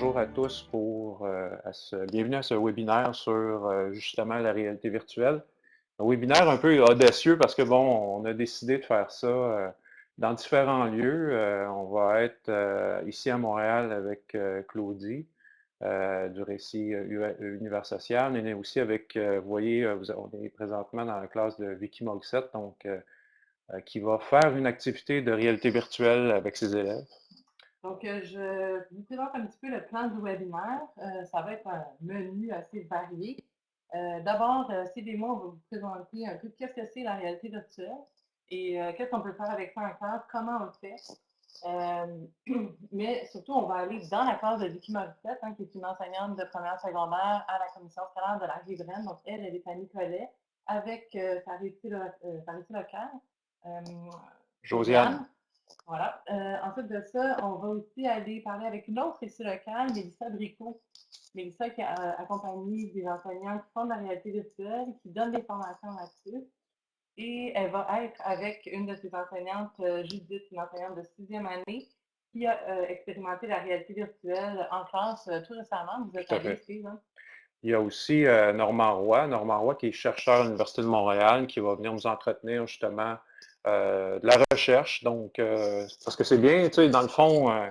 bonjour à tous pour euh, bienvenue à ce webinaire sur euh, justement la réalité virtuelle. Un webinaire un peu audacieux parce que bon, on a décidé de faire ça euh, dans différents lieux. on va être ici à Montréal avec Claudie du récit Univers social. On est aussi avec, vous voyez, on est présentement dans la classe de Vicky Mogset, donc qui va faire une activité de réalité virtuelle avec ses élèves. Donc, euh, je vous présente un petit peu le plan du webinaire. Euh, ça va être un menu assez varié. Euh, D'abord, mots, on va vous présenter un peu qu'est-ce que c'est la réalité virtuelle et qu'est-ce qu'on peut faire avec ça en classe, comment on le fait. mais surtout, on va aller dans la classe de Vicky Morissette, hein, qui est une enseignante de première secondaire à la commission scolaire de la Riveraine. Donc, elle, elle est à Nicolet avec sa réalité, locale. Josiane. Voilà. Euh, ensuite de ça, on va aussi aller parler avec une autre ici locale, Mélissa Bricot. Mélissa qui a accompagné des enseignants qui font de la réalité virtuelle, qui donnent des formations là-dessus. Et elle va être avec une de ses enseignantes, euh, Judith, une enseignante de sixième année, qui a euh, expérimenté la réalité virtuelle en classe tout récemment. Vous êtes allé ici, hein? Il y a aussi Normand Roy, Normand Roy qui est chercheur à l'Université de Montréal, qui va venir nous entretenir justement euh, de la recherche. Donc, euh, parce que c'est bien, tu sais, dans le fond, euh,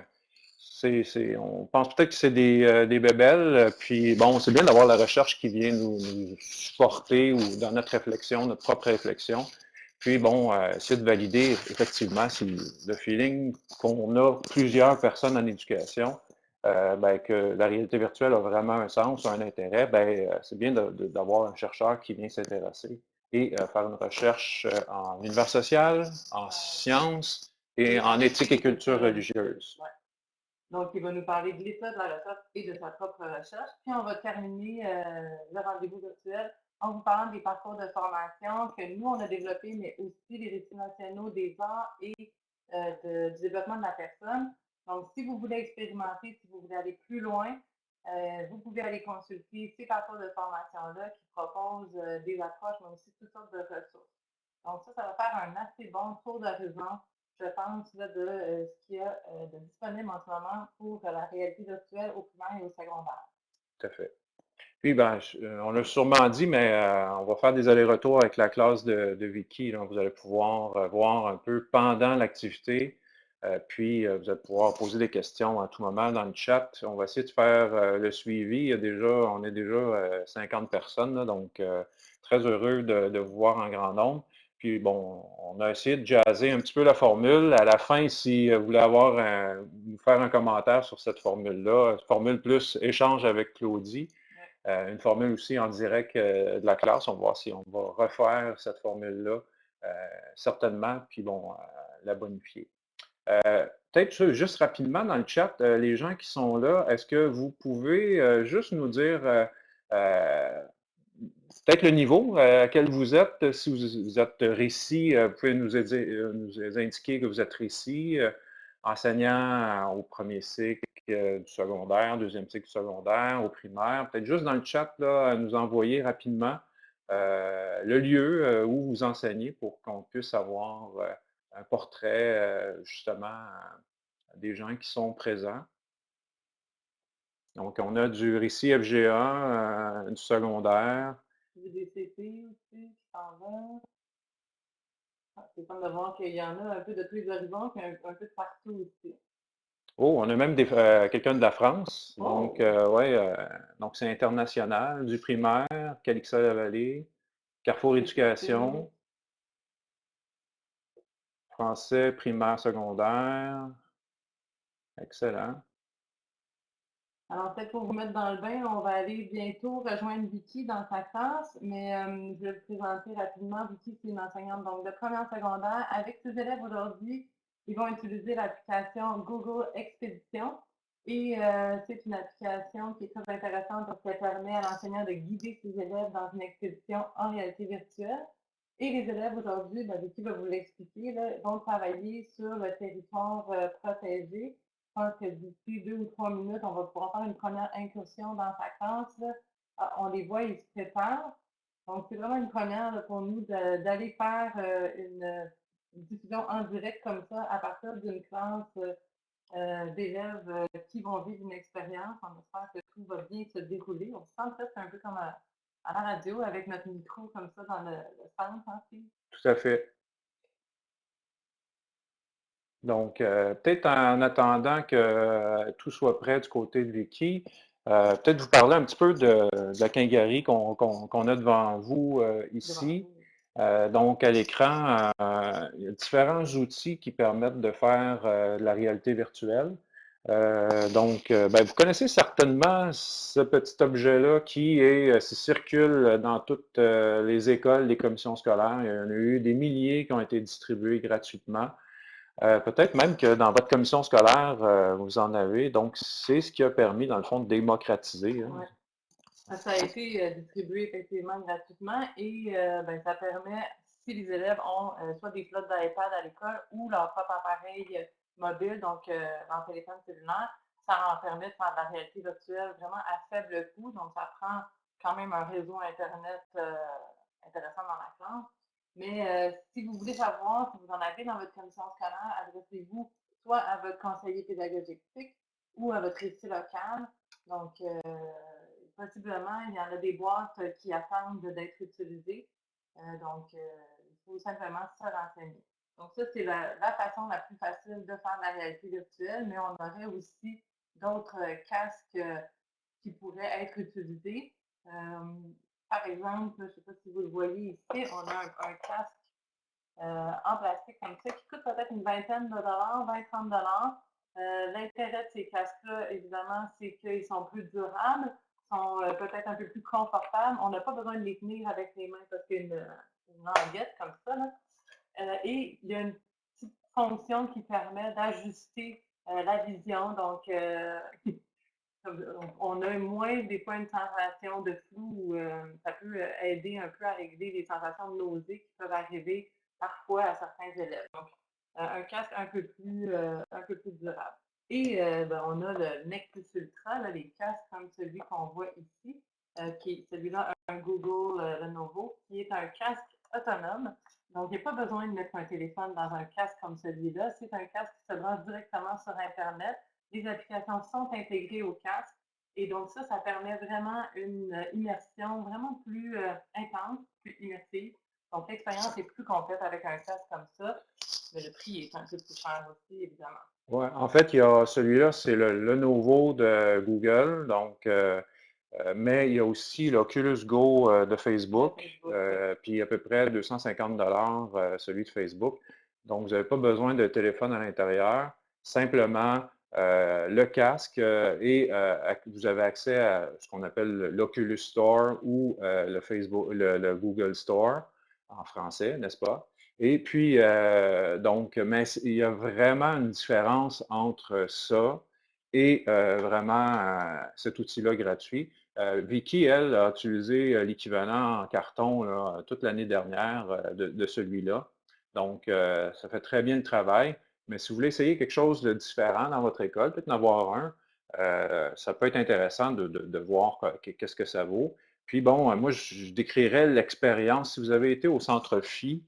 on pense peut-être que c'est des, des bébelles, puis bon, c'est bien d'avoir la recherche qui vient nous, supporter ou dans notre réflexion, notre propre réflexion. Puis bon, essayer de valider effectivement si le feeling qu'on a plusieurs personnes en éducation, ben, que la réalité virtuelle a vraiment un sens, un intérêt, ben, c'est bien d'avoir un chercheur qui vient s'intéresser et euh, faire une recherche euh, en univers social, en sciences et en éthique et culture religieuse. Donc, il va nous parler de l'état de la recherche et de sa propre recherche. Puis, on va terminer euh, le rendez-vous virtuel en vous parlant des parcours de formation que nous, on a développés, mais aussi les récits nationaux des arts et du développement de la personne. Donc, si vous voulez expérimenter, si vous voulez aller plus loin, euh, vous pouvez aller consulter ces parcours de formation-là qui proposent euh, des approches, mais aussi toutes sortes de ressources. Donc ça, ça va faire un assez bon tour d'horizon, je pense, de euh, ce qu'il y a de disponible en ce moment pour la réalité virtuelle au primaire et au secondaire. Tout à fait. Puis, ben, on l'a sûrement dit, mais on va faire des allers-retours avec la classe de, Vicky. Donc, vous allez pouvoir voir un peu pendant l'activité puis, euh, vous allez pouvoir poser des questions à tout moment dans le chat. On va essayer de faire euh, le suivi. Il y a déjà, on est déjà 50 personnes, donc très heureux de, vous voir en grand nombre. Puis bon, on a essayé de jaser un petit peu la formule. À la fin, si vous voulez avoir vous faire un commentaire sur cette formule-là, formule plus échange avec Claudie, une formule aussi en direct de la classe. On va voir si on va refaire cette formule-là certainement, puis bon, la bonifier. Euh, peut-être juste rapidement dans le chat, euh, les gens qui sont là, est-ce que vous pouvez euh, juste nous dire peut-être le niveau à quel vous êtes, si vous, êtes récit, vous pouvez nous, indiquer que vous êtes récit, enseignant au premier cycle du secondaire, deuxième cycle du secondaire, au primaire, peut-être juste dans le chat, là, nous envoyer rapidement le lieu où vous enseignez pour qu'on puisse avoir portrait euh, justement des gens qui sont présents. Donc, on a du récit FGA, euh, du secondaire. Du DCP aussi qui s'en va. Ah, c'est comme de voir qu'il y en a un peu de tous les horizons, puis un, peu de partout aussi. Oh, on a même euh, quelqu'un de la France. Donc, oh! ouais, donc c'est international, du primaire, Calixa-la-Vallée, Carrefour Éducation français, primaire, secondaire. Excellent. Alors, peut-être pour vous mettre dans le bain, on va aller bientôt rejoindre Vicky dans sa classe, mais je vais vous présenter rapidement. Vicky, c'est une enseignante donc, de première secondaire. Avec ses élèves aujourd'hui, ils vont utiliser l'application Google Expédition. Et euh, c'est une application qui est très intéressante parce qu'elle permet à l'enseignant de guider ses élèves dans une expédition en réalité virtuelle. Et les élèves aujourd'hui, ben, qui va vous l'expliquer, vont travailler sur le territoire euh, protégé. Je pense que d'ici deux ou trois minutes, on va pouvoir faire une première incursion dans sa classe. Ah, on les voit, ils se préparent. Donc, c'est vraiment une première pour nous d'aller faire euh, une, diffusion en direct comme ça à partir d'une classe euh, d'élèves qui vont vivre une expérience. On espère que tout va bien se dérouler. On se sent peut-être un peu comme à, la radio avec notre micro comme ça dans le, centre, hein, Tout à fait. Donc, peut-être en attendant que tout soit prêt du côté de Vicky, peut-être vous parler un petit peu de, la Kingery qu'on a devant vous ici. donc, à l'écran, il y a différents outils qui permettent de faire de la réalité virtuelle. Donc, ben, vous connaissez certainement ce petit objet-là qui est, circule dans toutes les écoles, les commissions scolaires. Il y en a eu des milliers qui ont été distribués gratuitement. Euh, peut-être même que dans votre commission scolaire, euh, vous en avez. Donc, c'est ce qui a permis, dans le fond, de démocratiser. Hein. Ça a été euh, distribué effectivement gratuitement et ben, ça permet, si les élèves ont soit des flottes d'iPad à l'école ou leur propre appareil mobile, donc en téléphone cellulaire, ça leur permet de faire de la réalité virtuelle vraiment à faible coût. Donc, ça prend quand même un réseau Internet intéressant dans la classe. Mais euh, si vous voulez savoir, si vous en avez dans votre commission scolaire, adressez-vous soit à votre conseiller pédagogique ou à votre récit local. Donc, euh, possiblement, il y en a des boîtes qui attendent d'être utilisées. Euh, donc, il faut simplement se renseigner. Donc, ça, c'est la, façon la plus facile de faire la réalité virtuelle, mais on aurait aussi d'autres casques qui pourraient être utilisés. Par exemple, je ne sais pas si vous le voyez ici, on a un, casque euh, en plastique comme ça qui coûte peut-être une vingtaine de dollars, 20-30 dollars. Euh, l'intérêt de ces casques-là, évidemment, c'est qu'ils sont plus durables, sont euh, peut-être un peu plus confortables. On n'a pas besoin de les tenir avec les mains parce a une, languette comme ça. Et il y a une petite fonction qui permet d'ajuster la vision. Donc, on a moins des fois une sensation de flou, euh, ça peut euh, aider un peu à régler les sensations de nausée qui peuvent arriver parfois à certains élèves. Donc, euh, un casque un peu plus, un peu plus durable. Et ben, on a le Nexus Ultra, les casques comme celui qu'on voit ici, qui est celui-là, un Google Lenovo, qui est un casque autonome. Donc, il n'y a pas besoin de mettre un téléphone dans un casque comme celui-là. C'est un casque qui se branche directement sur Internet les applications sont intégrées au casque. Et donc ça, ça permet vraiment une euh, immersion vraiment plus euh, intense, plus immersive. Donc l'expérience est plus complète avec un casque comme ça, mais le prix est un peu plus cher aussi, évidemment. Oui, en fait, il y a celui-là, c'est le, nouveau de Google, donc, euh, mais il y a aussi l'Oculus Go de Facebook, puis à peu près 250 dollars celui de Facebook. Donc, vous n'avez pas besoin de téléphone à l'intérieur. Simplement, euh, le casque euh, et euh, vous avez accès à ce qu'on appelle l'Oculus Store ou le, Facebook, le, Google Store en français, n'est-ce pas? Et puis, donc, mais il y a vraiment une différence entre ça et vraiment cet outil-là gratuit. Vicky, elle, a utilisé l'équivalent en carton toute l'année dernière de, de celui-là. Donc, ça fait très bien le travail. Mais si vous voulez essayer quelque chose de différent dans votre école, peut-être en avoir un, euh, ça peut être intéressant de, voir qu'est-ce que ça vaut. Puis bon, euh, moi, je décrirais l'expérience. Si vous avez été au Centre Phi,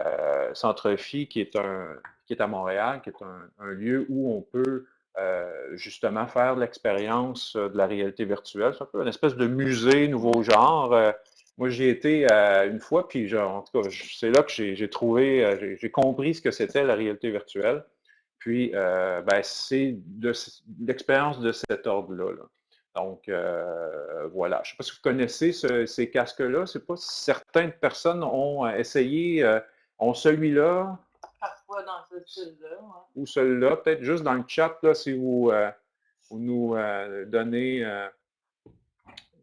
euh, Centre Phi qui est, un, qui est à Montréal, qui est un, lieu où on peut justement faire l'expérience de la réalité virtuelle. C'est un peu une espèce de musée nouveau genre. moi, j'y ai été une fois, puis en tout cas, c'est là que j'ai trouvé, j'ai compris ce que c'était la réalité virtuelle. Puis, euh, ben, c'est l'expérience de cet ordre-là. Donc, euh, voilà. Je ne sais pas si vous connaissez ces casques-là. C'est pas certaines personnes ont euh, essayé, ont celui-là. Ou celui-là. Peut-être juste dans le chat, là, si vous, vous nous donnez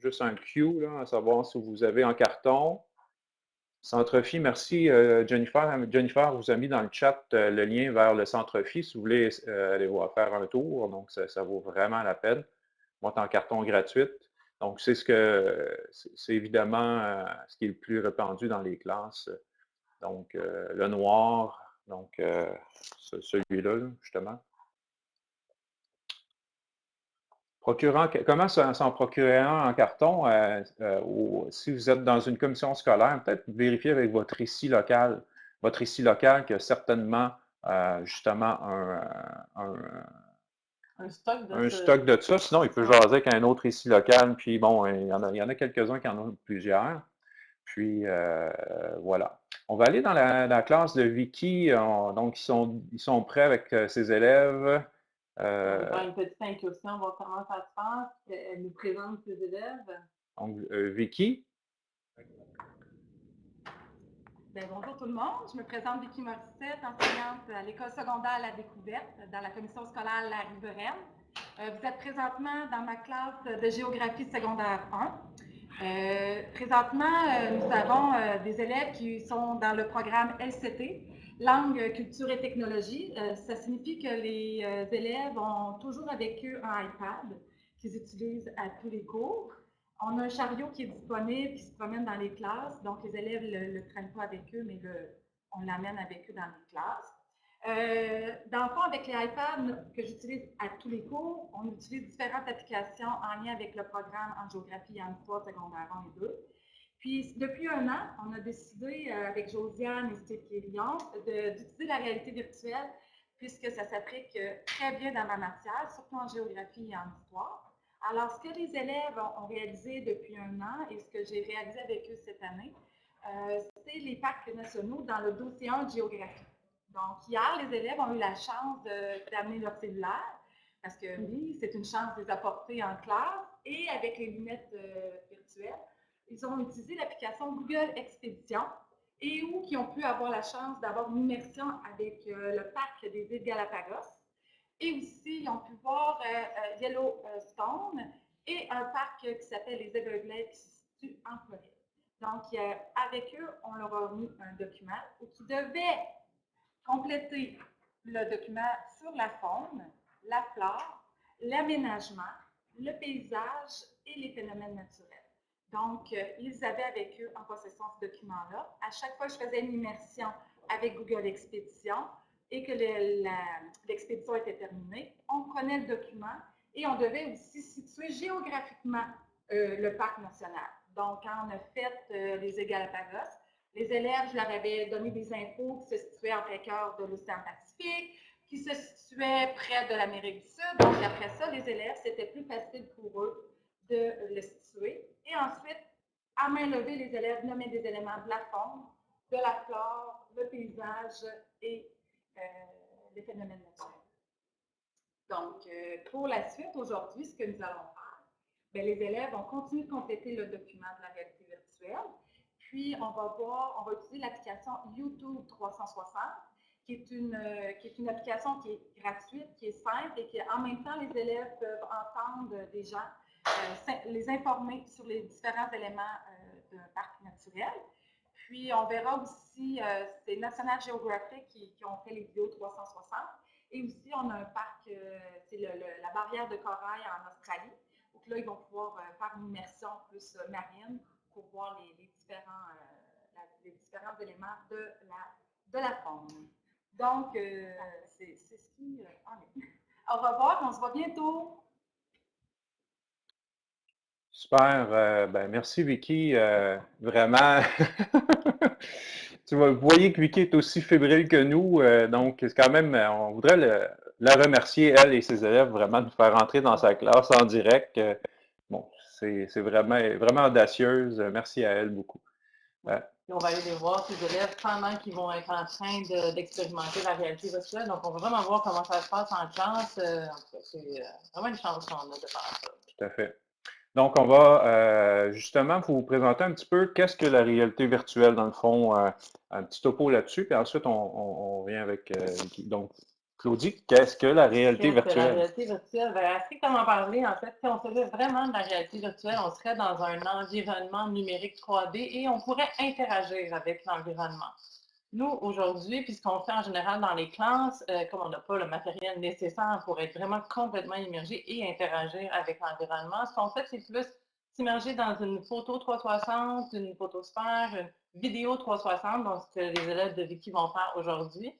juste un Q, là, à savoir si vous avez en carton. Centre-Phi, merci euh, Jennifer. Jennifer vous a mis dans le chat euh, le lien vers le Centre-Phi si vous voulez euh, aller voir faire un tour. Donc, ça, vaut vraiment la peine. Moi, en carton gratuite. Donc, c'est ce que c'est évidemment ce qui est le plus répandu dans les classes. Donc, le noir, donc celui-là, justement. Procurant, comment s'en procurer un en carton? Euh, euh, si vous êtes dans une commission scolaire, peut-être vérifier avec votre récit local. Votre récit local qui a certainement euh, justement un stock de un stock de ça. Sinon, il peut jaser avec un autre ici local. Puis bon, il y en a, a quelques-uns qui en ont plusieurs. Puis euh, voilà. On va aller dans la, classe de Vicky. donc, ils sont, ils sont prêts avec euh, ses élèves. Euh, on va faire une petite incursion, voir comment ça se passe. Elle nous présente ses élèves. Donc, Vicky. Ben, bonjour tout le monde, je me présente Vicky Morissette, enseignante à l'école secondaire La Découverte dans la commission scolaire La Riveraine. Euh, vous êtes présentement dans ma classe de géographie secondaire 1. Euh, présentement, euh, nous avons des élèves qui sont dans le programme LCT, Langue, Culture et Technologie. ça signifie que les élèves ont toujours avec eux un iPad qu'ils utilisent à tous les cours. On a un chariot qui est disponible, qui se promène dans les classes. Donc, les élèves ne le, prennent pas avec eux, mais on l'amène avec eux dans les classes. Euh, dans le fond, avec les iPads que j'utilise à tous les cours, on utilise différentes applications en lien avec le programme en géographie et en histoire secondaire 1 et 2. Puis, depuis un an, on a décidé euh, avec Josiane et Steve Lyon d'utiliser la réalité virtuelle puisque ça s'applique euh, très bien dans ma matière, surtout en géographie et en histoire. Alors, ce que les élèves ont, réalisé depuis un an et ce que j'ai réalisé avec eux cette année, c'est les parcs nationaux dans le dossier 1 de géographie. Donc, hier, les élèves ont eu la chance d'amener leur cellulaire, parce que oui, c'est une chance de les apporter en classe, et avec les lunettes euh, virtuelles, ils ont utilisé l'application Google Expédition, et où ils ont pu avoir la chance d'avoir une immersion avec euh, le parc des îles Galapagos, et aussi, ils ont pu voir euh, Yellowstone et un parc qui s'appelle les Everglades qui se situe en Floride. Donc, avec eux, on leur a mis un document qui devait compléter le document sur la faune, la flore, l'aménagement, le paysage et les phénomènes naturels. Donc, euh, ils avaient avec eux en possession ce document-là. À chaque fois que je faisais une immersion avec Google Expédition, et que l'expédition était terminée, on prenait le document et on devait aussi situer géographiquement euh, le parc national. Donc, quand on a fait euh, les Égalapagos, les élèves, je leur avais donné des infos qui se situaient en plein cœur de l'océan Pacifique, qui se situaient près de l'Amérique du Sud. Donc, après ça, les élèves, c'était plus facile pour eux de le situer. Et ensuite, à main levée, les élèves nommaient des éléments de la faune, de la flore, le paysage et euh, les phénomènes naturels. Donc, euh, pour la suite, aujourd'hui, ce que nous allons faire, bien, les élèves vont continuer de compléter le document de la réalité virtuelle, puis on va voir, on va utiliser l'application YouTube 360, qui est, une, euh, qui est une application qui est gratuite, qui est simple et qui, en même temps, les élèves peuvent entendre des gens, les informer sur les différents éléments d'un parc naturel. Puis, on verra aussi, euh, c'est National Geographic qui, ont fait les vidéos 360. Et aussi, on a un parc, euh, c'est la barrière de corail en Australie. Donc là, ils vont pouvoir euh, faire une immersion plus marine pour voir les, différents, les différents éléments de la, de la. Donc, c'est ce qui en est. Au revoir, on se voit bientôt. Super. Euh, ben, merci, Vicky. Euh, vraiment. tu vois, vous voyez que Vicky est aussi fébrile que nous. Euh, donc, c'est quand même, on voudrait la remercier, elle et ses élèves, vraiment de nous faire entrer dans sa classe en direct. C'est vraiment, vraiment audacieuse. Merci à elle beaucoup. on va aller les voir, ces élèves, pendant qu'ils vont être en train d'expérimenter la réalité virtuelle. Donc, on va vraiment voir comment ça se passe en classe. c'est vraiment une chance qu'on a de faire ça. Tout à fait. Donc, on va euh, justement vous présenter un petit peu qu'est-ce que la réalité virtuelle, dans le fond, euh, un petit topo là-dessus, puis ensuite on, on, vient avec euh, donc Claudie, qu'est-ce que la réalité virtuelle? La réalité virtuelle, bien, comment parler, en fait, si on faisait vraiment de la réalité virtuelle, on serait dans un environnement numérique 3D et on pourrait interagir avec l'environnement. Nous, aujourd'hui, puisqu'on fait en général dans les classes, euh, comme on n'a pas le matériel nécessaire pour être vraiment complètement immergé et interagir avec l'environnement, ce qu'on fait, c'est plus s'immerger dans une photo 360, une photosphère, une vidéo 360, donc ce que les élèves de Vicky vont faire aujourd'hui.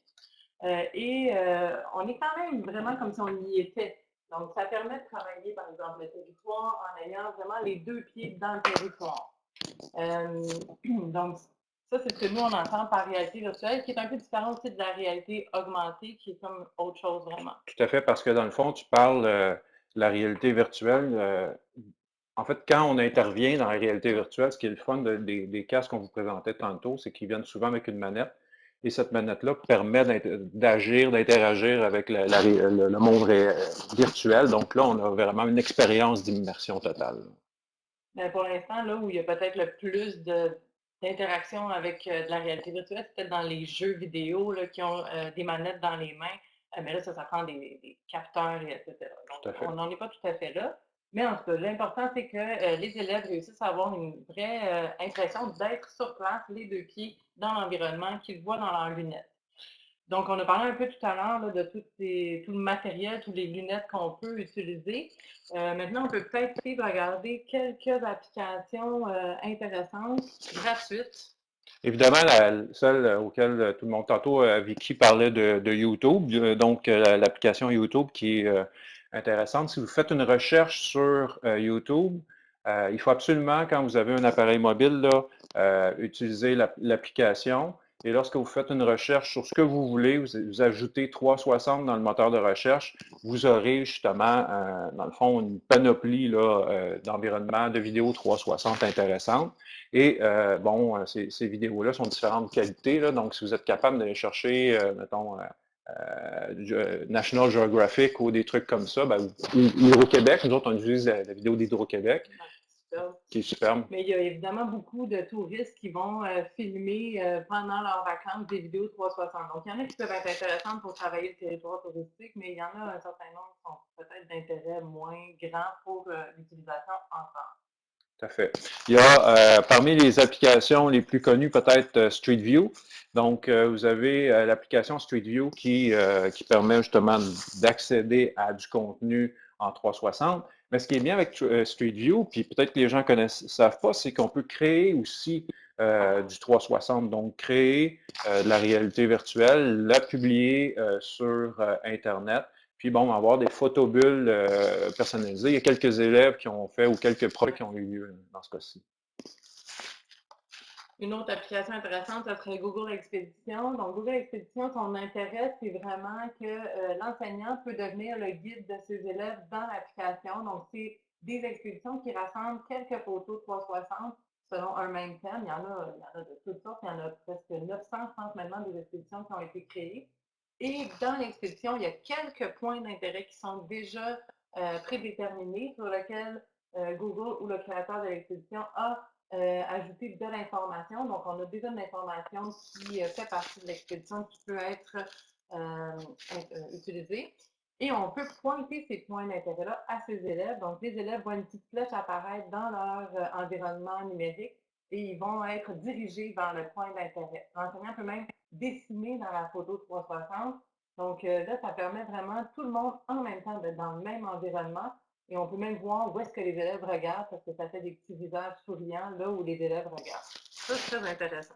Euh, et euh, on est quand même vraiment comme si on y était. Donc, ça permet de travailler, par exemple, le territoire en ayant vraiment les deux pieds dans le territoire. donc, Ça, c'est ce que nous, on entend par réalité virtuelle, qui est un peu différent aussi de la réalité augmentée, qui est comme autre chose vraiment. Tout à fait, parce que dans le fond, tu parles euh, de la réalité virtuelle. Euh, en fait, quand on intervient dans la réalité virtuelle, ce qui est le fun des casques qu'on vous présentait tantôt, c'est qu'ils viennent souvent avec une manette. Et cette manette-là permet d'agir, d'interagir avec le, monde virtuel. Donc là, on a vraiment une expérience d'immersion totale. Ben, pour l'instant, là où il y a peut-être le plus de l'interaction avec euh, de la réalité virtuelle, c'est peut-être dans les jeux vidéo là, qui ont euh, des manettes dans les mains. Euh, mais là, ça, ça prend des, capteurs, etc. Donc, on n'en est pas tout à fait là. Mais en tout cas, l'important, c'est que les élèves réussissent à avoir une vraie impression d'être sur place, les deux pieds dans l'environnement, qu'ils voient dans leurs lunettes. Donc, on a parlé un peu tout à l'heure de tout, le matériel, toutes les lunettes qu'on peut utiliser. Euh, maintenant, on peut peut-être regarder quelques applications euh, intéressantes, gratuites. Évidemment, celle auquel tout le monde, tantôt, euh, Vicky parlait de, YouTube, donc l'application YouTube qui est intéressante. Si vous faites une recherche sur YouTube, il faut absolument, quand vous avez un appareil mobile, là, utiliser l'application. Et lorsque vous faites une recherche sur ce que vous voulez, vous, ajoutez 360 dans le moteur de recherche, vous aurez justement, euh, dans le fond, une panoplie euh, d'environnements de vidéos 360 intéressantes. Et euh, bon, ces, vidéos-là sont de différentes qualités. Là, donc, si vous êtes capable d'aller chercher, mettons, National Geographic ou des trucs comme ça, ben, ou Hydro-Québec, nous autres, on utilise la, la vidéo d'Hydro-Québec. Qui est superbe. Mais il y a évidemment beaucoup de touristes qui vont euh, filmer euh, pendant leurs vacances des vidéos 360. Donc, il y en a qui peuvent être intéressantes pour travailler le territoire touristique, mais il y en a un certain nombre qui sont peut-être d'intérêt moins grand pour euh, l'utilisation en France. Il y a parmi les applications les plus connues, peut-être Street View. Donc, vous avez l'application Street View qui, qui permet justement d'accéder à du contenu en 360. Mais ce qui est bien avec euh, Street View, puis peut-être que les gens ne savent pas, c'est qu'on peut créer aussi euh, du 360, donc créer euh, de la réalité virtuelle, la publier sur Internet, puis bon, avoir des photobulles personnalisées. Il y a quelques élèves qui ont fait ou quelques projets qui ont eu lieu dans ce cas-ci. Une autre application intéressante, ce serait Google Expédition. Donc, Google Expédition, son intérêt, c'est vraiment que euh, l'enseignant peut devenir le guide de ses élèves dans l'application. Donc, c'est des expéditions qui rassemblent quelques photos 360 selon un même thème. Il y en a, il y en a de toutes sortes. Il y en a presque 900, je pense, maintenant, des expéditions qui ont été créées. Et dans l'expédition, il y a quelques points d'intérêt qui sont déjà euh, prédéterminés sur lesquels euh, Google ou le créateur de l'expédition a euh, ajouter de l'information. Donc, on a déjà de l'information qui fait partie de l'expédition qui peut être utilisée. Et on peut pointer ces points d'intérêt-là à ces élèves. Donc, les élèves voient une petite flèche apparaître dans leur environnement numérique et ils vont être dirigés vers le point d'intérêt. L'enseignant peut même dessiner dans la photo 360. Donc, là, ça permet vraiment tout le monde en même temps d'être dans le même environnement et on peut même voir où est-ce que les élèves regardent parce que ça fait des petits visages souriants là où les élèves regardent. Ça, c'est très intéressant.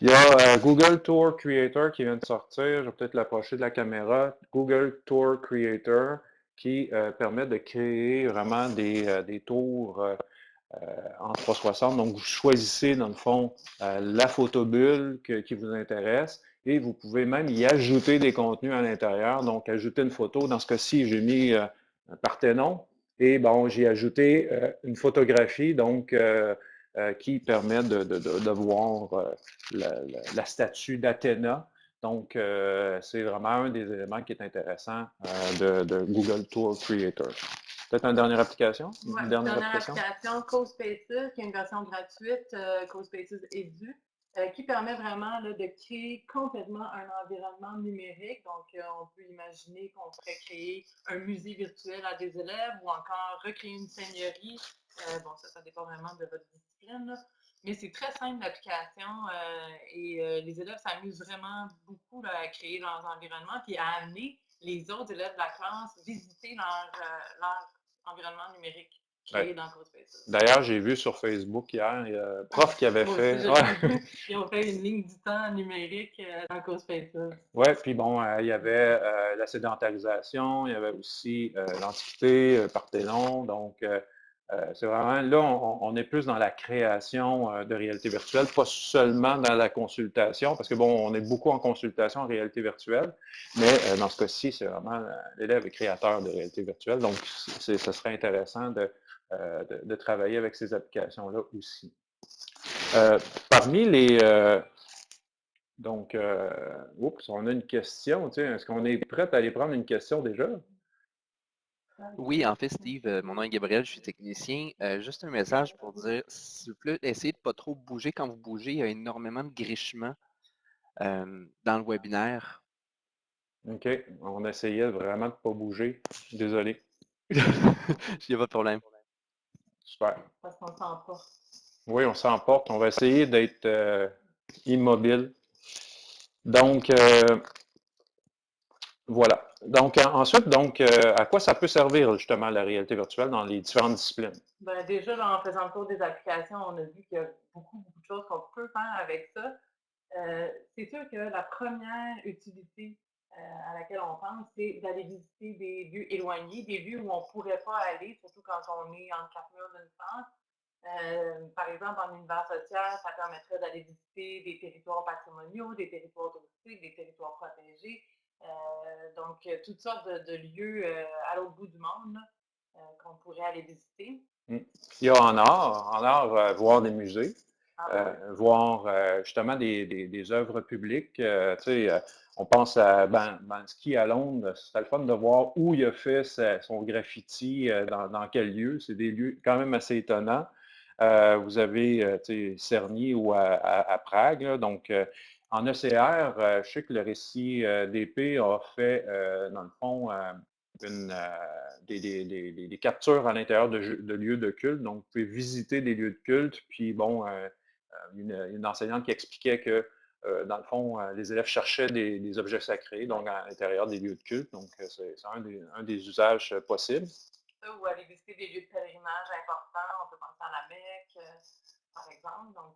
Il y a euh, Google Tour Creator qui vient de sortir. Je vais peut-être l'approcher de la caméra. Google Tour Creator qui euh, permet de créer vraiment des, euh, des tours en 360. Donc, vous choisissez dans le fond la photobulle qui vous intéresse et vous pouvez même y ajouter des contenus à l'intérieur. Donc, ajouter une photo. Dans ce cas-ci, j'ai mis un Parthénon. Et bon, j'ai ajouté euh, une photographie donc euh, euh, qui permet de, voir la, statue d'Athéna. Donc, c'est vraiment un des éléments qui est intéressant de, Google Tour Creator. Peut-être une dernière application? une dernière, application, CoSpaces, qui est une version gratuite, CoSpaces Edu. Euh, qui permet vraiment de créer complètement un environnement numérique. Donc, euh, on peut imaginer qu'on pourrait créer un musée virtuel à des élèves ou encore recréer une seigneurie. Euh, bon, ça, ça dépend vraiment de votre discipline. Mais c'est très simple l'application et les élèves s'amusent vraiment beaucoup à créer leurs environnements puis à amener les autres élèves de la classe visiter leur environnement numérique. D'ailleurs, j'ai vu sur Facebook hier, il y a un prof qui avait fait. Ils ont fait une ligne du temps numérique euh, dans CoSpaces. Oui, puis bon, euh, il y avait euh, la sédentarisation, il y avait aussi l'Antiquité, Parthénon. Donc, Euh, c'est vraiment, là, on, est plus dans la création euh, de réalité virtuelle, pas seulement dans la consultation, parce que bon, on est beaucoup en consultation en réalité virtuelle, mais euh, dans ce cas-ci, c'est vraiment l'élève est créateur de réalité virtuelle, donc ce serait intéressant de, de, travailler avec ces applications-là aussi. parmi les... donc, oups, on a une question, est-ce qu'on est prêt à aller prendre une question déjà? Oui, en fait, Steve, euh, mon nom est Gabriel, je suis technicien. Euh, juste un message pour dire, s'il vous plaît, essayez de ne pas trop bouger. Quand vous bougez, il y a énormément de grichements euh, dans le webinaire. OK. On essayait vraiment de ne pas bouger. Désolé. Il n'y a pas de problème. Super. Parce qu'on s'emporte. Oui, on s'emporte. On va essayer d'être immobile. Donc, voilà. Donc, ensuite, donc, euh, à quoi ça peut servir justement la réalité virtuelle dans les différentes disciplines? Bien, déjà, en faisant le tour des applications, on a vu qu'il y a beaucoup, beaucoup de choses qu'on peut faire avec ça. Euh, c'est sûr que la première utilité euh, à laquelle on pense, c'est d'aller visiter des lieux éloignés, des lieux où on ne pourrait pas aller, surtout quand on est en quatre murs d'une France. par exemple, en univers social, ça permettrait d'aller visiter des territoires patrimoniaux, des territoires touristiques, des territoires protégés, euh, donc, euh, toutes sortes de, lieux euh, à l'autre bout du monde qu'on pourrait aller visiter. Mmh. Il y a en art, en art, voir des musées. Ah voir justement des, œuvres publiques. on pense à Bansky à Londres, c'est le fun de voir où il a fait son graffiti, dans, quel lieu. C'est des lieux quand même assez étonnants. vous avez Cerny ou à, Prague, donc en ECR, euh, je sais que le récit euh, d'épée a fait, euh, dans le fond, des, captures à l'intérieur de, lieux de culte. Donc, vous pouvez visiter des lieux de culte. Puis, bon, une, enseignante qui expliquait que, dans le fond, les élèves cherchaient des, objets sacrés, donc à l'intérieur des lieux de culte. Donc, c'est un, des usages possibles. Ou aller visiter des lieux de pèlerinage importants. On peut penser à la Mecque, par exemple. Donc,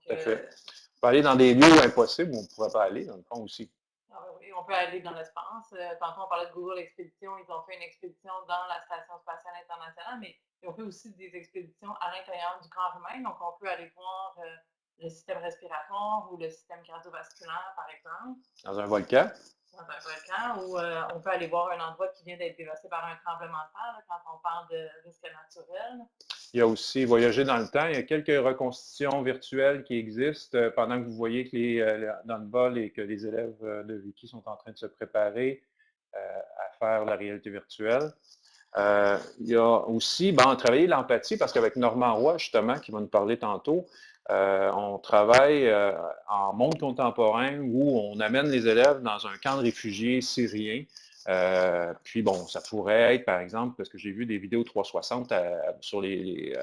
peut aller dans des lieux impossibles où on ne pourrait pas aller, dans le fond aussi. Ah oui, on peut aller dans l'espace. Euh, tantôt, on parlait de Google Expédition. Ils ont fait une expédition dans la Station spatiale internationale, mais ils ont fait aussi des expéditions à l'intérieur du corps humain. Donc, on peut aller voir euh, le système respiratoire ou le système cardiovasculaire, par exemple. Dans un volcan? Dans un volcan, ou euh, on peut aller voir un endroit qui vient d'être dévasté par un tremblement de terre, quand on parle de risque naturel. Il y a aussi voyager dans le temps. Il y a quelques reconstitutions virtuelles qui existent euh, pendant que vous voyez que les, euh, dans le et que les élèves euh, de Wiki sont en train de se préparer à faire la réalité virtuelle. il y a aussi ben, travailler l'empathie parce qu'avec Normand Roy, justement, qui va nous parler tantôt, on travaille en monde contemporain où on amène les élèves dans un camp de réfugiés syriens euh, puis bon, ça pourrait être, par exemple, parce que j'ai vu des vidéos 360 euh, sur euh, les,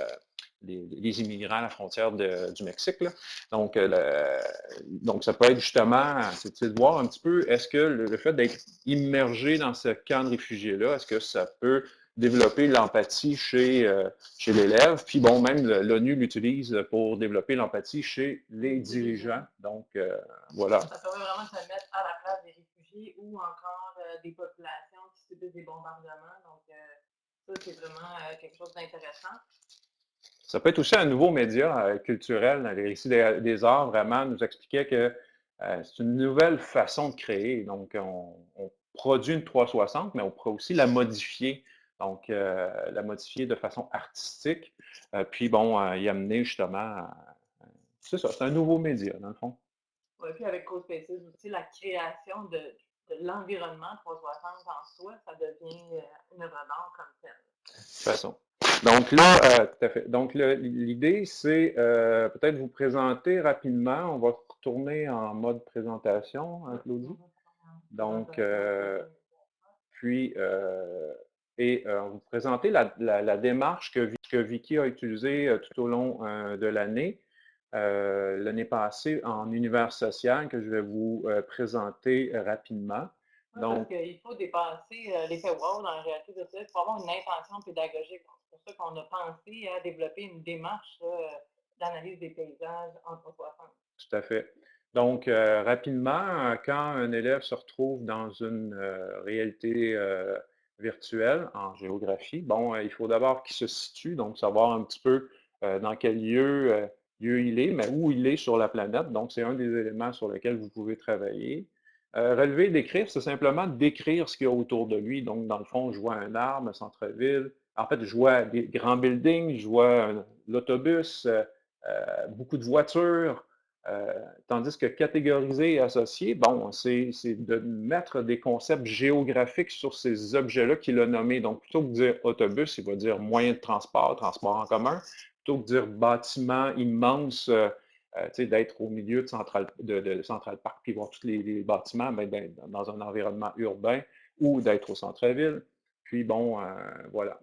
les, immigrants à la frontière du Mexique. Donc, donc, ça peut être justement, c'est de voir un petit peu, est-ce que le, fait d'être immergé dans ce camp de réfugiés-là, est-ce que ça peut développer l'empathie chez, chez l'élève? Puis bon, même l'ONU l'utilise pour développer l'empathie chez les dirigeants. Donc, voilà. Ça permet vraiment de se mettre à la place des réfugiés ou encore euh, des populations qui subissent des bombardements. Donc, euh, ça, c'est vraiment euh, quelque chose d'intéressant. Ça peut être aussi un nouveau média culturel. Les récits des, arts, vraiment, nous expliquait que c'est une nouvelle façon de créer. Donc, on, produit une 360, mais on pourrait aussi la modifier. Donc, la modifier de façon artistique. puis, bon, y amener justement. c'est ça, c'est un nouveau média, dans le fond. Oui, puis avec CoSpaces aussi, la création de l'environnement 360 en soi, ça devient euh, une comme telle. De toute façon. Donc là, euh, tout à fait. Donc l'idée, c'est euh, peut-être vous présenter rapidement. On va retourner en mode présentation, hein, Claudie? Donc, puis, et vous présenter la, démarche que, que, Vicky a utilisée tout au long de l'année. Euh, l'année passée en univers social que je vais vous euh, présenter euh, rapidement. Donc, il faut dépasser l'effet wow dans la réalité virtuelle. Il faut avoir une intention pédagogique. C'est pour ça qu'on a pensé à développer une démarche d'analyse des paysages en 360. Tout à fait. Donc, rapidement, quand un élève se retrouve dans une réalité virtuel en géographie, bon, il faut d'abord qu'il se situe, donc savoir un petit peu dans quel lieu, lieu il est, mais où il est sur la planète. Donc, c'est un des éléments sur lesquels vous pouvez travailler. relever, décrire, c'est simplement décrire ce qu'il y a autour de lui. Donc, dans le fond, je vois un arbre, un centre-ville. En fait, je vois des grands buildings, je vois l'autobus, beaucoup de voitures, euh, tandis que catégoriser et associer, bon, c'est de mettre des concepts géographiques sur ces objets-là qu'il a nommés. Donc, plutôt que de dire autobus, il va dire moyen de transport, transport en commun. Que de dire bâtiment immense, euh, euh, d'être au milieu de Central, de, Central Park puis voir tous les, bâtiments ben, dans un environnement urbain ou d'être au centre-ville. Puis bon, voilà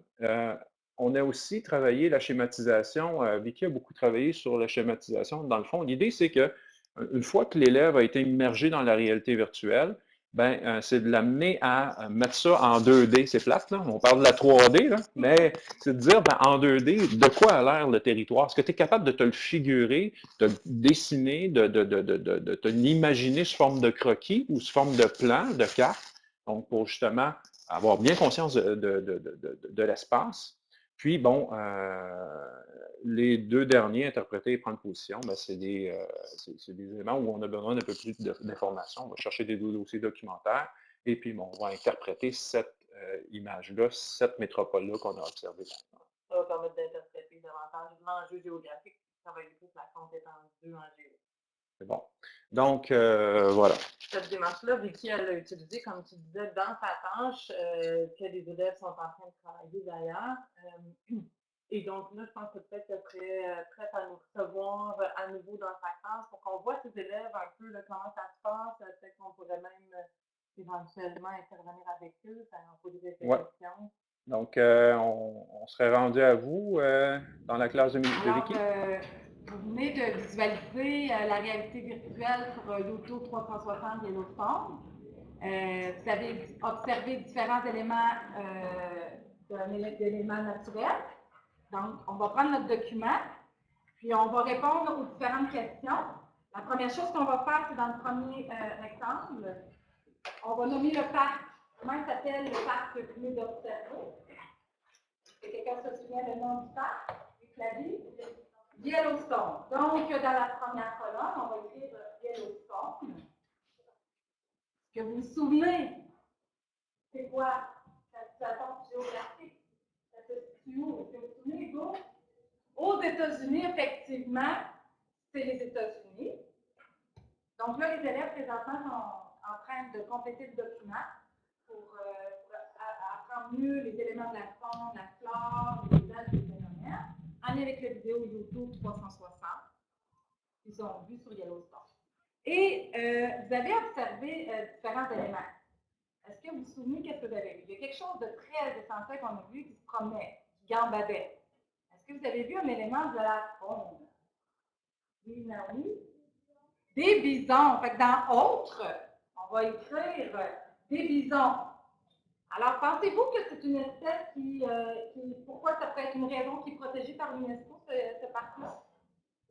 on a aussi travaillé la schématisation. Euh, Vicky a beaucoup travaillé sur la schématisation. Dans le fond, l'idée, c'est que euh, une fois que l'élève a été immergé dans la réalité virtuelle, ben, euh, c'est de l'amener à mettre ça en 2D. C'est plate, là. On parle de la 3D, là. mais c'est de dire ben, en 2D, de quoi a l'air le territoire? Est-ce que tu es capable de te le figurer, de le dessiner, de, de te l'imaginer sous forme de croquis ou sous forme de plan, de carte? Donc, pour justement avoir bien conscience de l'espace? Puis, bon, euh, les deux derniers, interpréter et prendre position, ben, c'est des, euh, des, éléments où on a besoin d'un peu plus d'informations. On va chercher des dossiers documentaires et puis bon, on va interpréter cette euh, image-là, cette métropole-là qu'on a observée. Ça va permettre d'interpréter davantage l'enjeu géographique, ça va aider la compétence 2 en géo. C'est bon. Donc, euh, voilà. Cette démarche-là, Vicky, elle l'a utilisée, comme tu disais, dans sa tâche, euh, que les élèves sont en train de travailler d'ailleurs. Euh, et donc, là, je pense que peut-être qu'elle serait prête à nous recevoir à nouveau dans sa classe pour qu'on voit ses élèves un peu comment ça se passe. Peut-être qu'on pourrait même éventuellement intervenir avec eux, faire un peu de questions. Donc, on, serait rendu à vous dans la classe de, de Vicky? Vous venez de visualiser euh, la réalité virtuelle sur euh, YouTube 360 Yellowstone. Euh, vous avez observé différents éléments d'éléments naturels. Donc, on va prendre notre document, puis on va répondre aux différentes questions. La première chose qu'on va faire, c'est dans le premier rectangle, on va nommer le parc. Comment il s'appelle le parc que vous d'observer? Que quelqu'un se souvient le nom du parc? Yellowstone. Donc, dans la première colonne, on va écrire Yellowstone. Est-ce que vous vous souvenez? C'est quoi la situation géographique? Ça où? Est-ce que vous vous souvenez, Hugo? Aux États-Unis, effectivement, c'est les États-Unis. Donc là, les élèves présentement sont en train de compléter le document pour, euh, apprendre mieux les éléments de la faune, la flore, en avec la vidéo YouTube 360 qu'ils ont vu sur Yellowstone. Et euh, vous avez observé euh, différents éléments. Est-ce que vous vous souvenez qu'est-ce que vous avez vu? Il y a quelque chose de très essentiel qu'on a vu qui se promenait, qui gambadait. Est-ce que vous avez vu un élément de la faune? Oui, oui. Des bisons. Fait que dans autres, on va écrire des bisons. Alors, pensez-vous que c'est une espèce euh, qui, Pourquoi ça peut être une raison qui est protégée par l'UNESCO, ce, ce parc-là?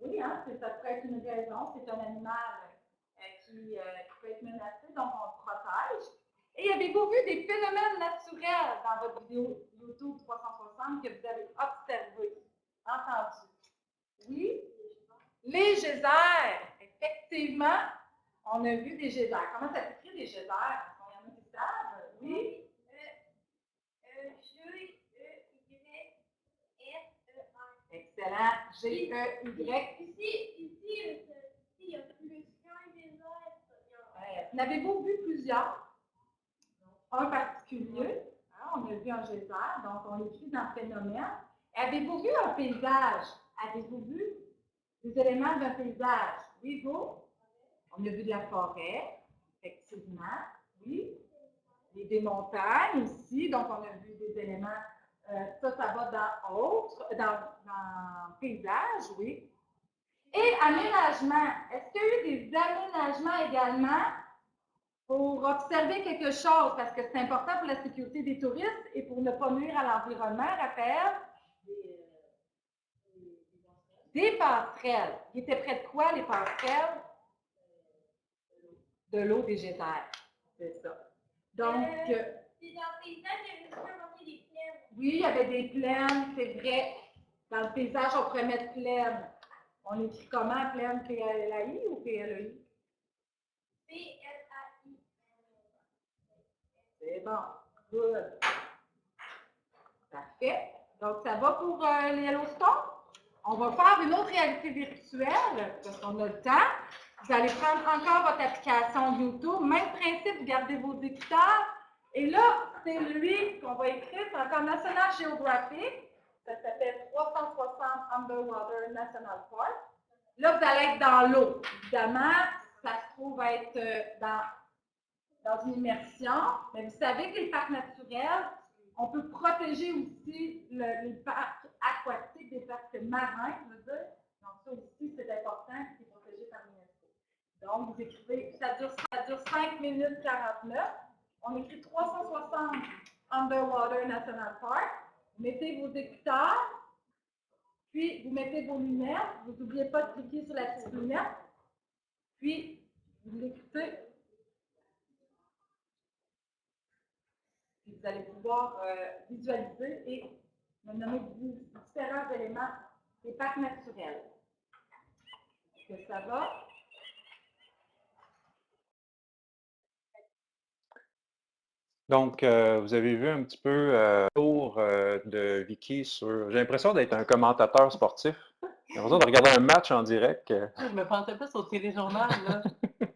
Oui, hein, ça peut être une raison. C'est un animal euh, qui, euh, qui, peut être menacé, donc on le protège. Et avez-vous vu des phénomènes naturels dans votre vidéo YouTube 360 que vous avez observé, entendu? Oui? Les geysers, effectivement, on a vu des geysers. Comment ça s'écrit des geysers? Il y en a qui savent? Oui? Excellent. G-E-Y. Ici, ici, il y a plus qu'un des autres. N'avez-vous vu plusieurs? Un particulier. Hein, on a vu un geyser, donc on écrit dans le phénomène. Avez-vous vu un paysage? Avez-vous vu des éléments d'un paysage? Oui, vous? On a vu de la forêt, effectivement. Oui. Et des montagnes ici, donc on a vu des éléments euh, ça, ça va dans autre, dans, dans paysage, oui. Et aménagement. Est-ce qu'il y a eu des aménagements également pour observer quelque chose, parce que c'est important pour la sécurité des touristes et pour ne pas nuire à l'environnement, rappelle? Des passerelles. Ils étaient près de quoi, les passerelles? De l'eau végétale. C'est ça. Donc, euh, dans le paysage. Oui, il y avait des plaines, c'est vrai. Dans le paysage, on pourrait mettre plaine. On écrit comment, plaine, P-L-A-I ou P-L-E-I? P-L-A-I. C'est bon. Good. Parfait. Donc, ça va pour euh, les Yellowstone? On va faire une autre réalité virtuelle, parce qu'on a le temps. Vous allez prendre encore votre application YouTube. Même principe, vous gardez vos écouteurs. Et là, c'est lui qu'on va écrire. C'est encore National Geographic. Ça s'appelle 360 Underwater National Park. Là, vous allez être dans l'eau. Évidemment, ça se trouve être euh, dans, dans une immersion. Mais vous savez que les parcs naturels, on peut protéger aussi le- les parcs aquatiques, des parcs marins, je veux dire. Donc, ça aussi, c'est important, c'est protégé par l'UNESCO. Donc, vous écrivez, ça dure, ça dure 5 minutes 49. On écrit 360 Underwater National Park. Vous mettez vos écouteurs, puis vous mettez vos lunettes. Vous n'oubliez pas de cliquer sur la petite lunette. Puis, vous l'écoutez. Puis vous allez pouvoir euh, visualiser et me nommer di- différents éléments des parcs naturels. Est-ce que ça va? Donc, euh, vous avez vu un petit peu euh, le tour euh, de Vicky sur. J'ai l'impression d'être un commentateur sportif. J'ai l'impression de regarder un match en direct. euh. Je me pensais plus au téléjournal, là.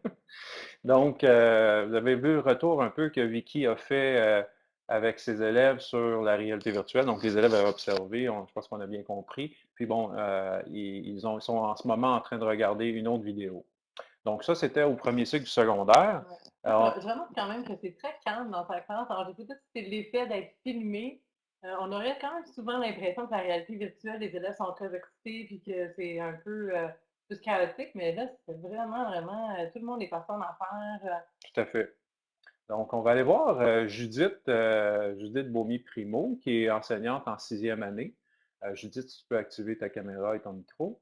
Donc, euh, vous avez vu le retour un peu que Vicky a fait euh, avec ses élèves sur la réalité virtuelle. Donc, les élèves avaient observé, on- je pense qu'on a bien compris. Puis bon, euh, ils, ils ont- ils sont en ce moment en train de regarder une autre vidéo. Donc, ça, c'était au premier cycle du secondaire. Alors, Je remarque quand même que c'est très calme dans ta classe. Alors, je ne sais pas si c'est l'effet d'être filmé. Euh, on aurait quand même souvent l'impression que la réalité virtuelle, les élèves sont très excités puis que c'est un peu euh, plus chaotique, mais là, c'est vraiment, vraiment, euh, tout le monde est passé en affaires. Tout à fait. Donc, on va aller voir Judith, Judith Beaumy-Primo, qui est enseignante en sixième année. Judith, tu peux activer ta caméra et ton micro,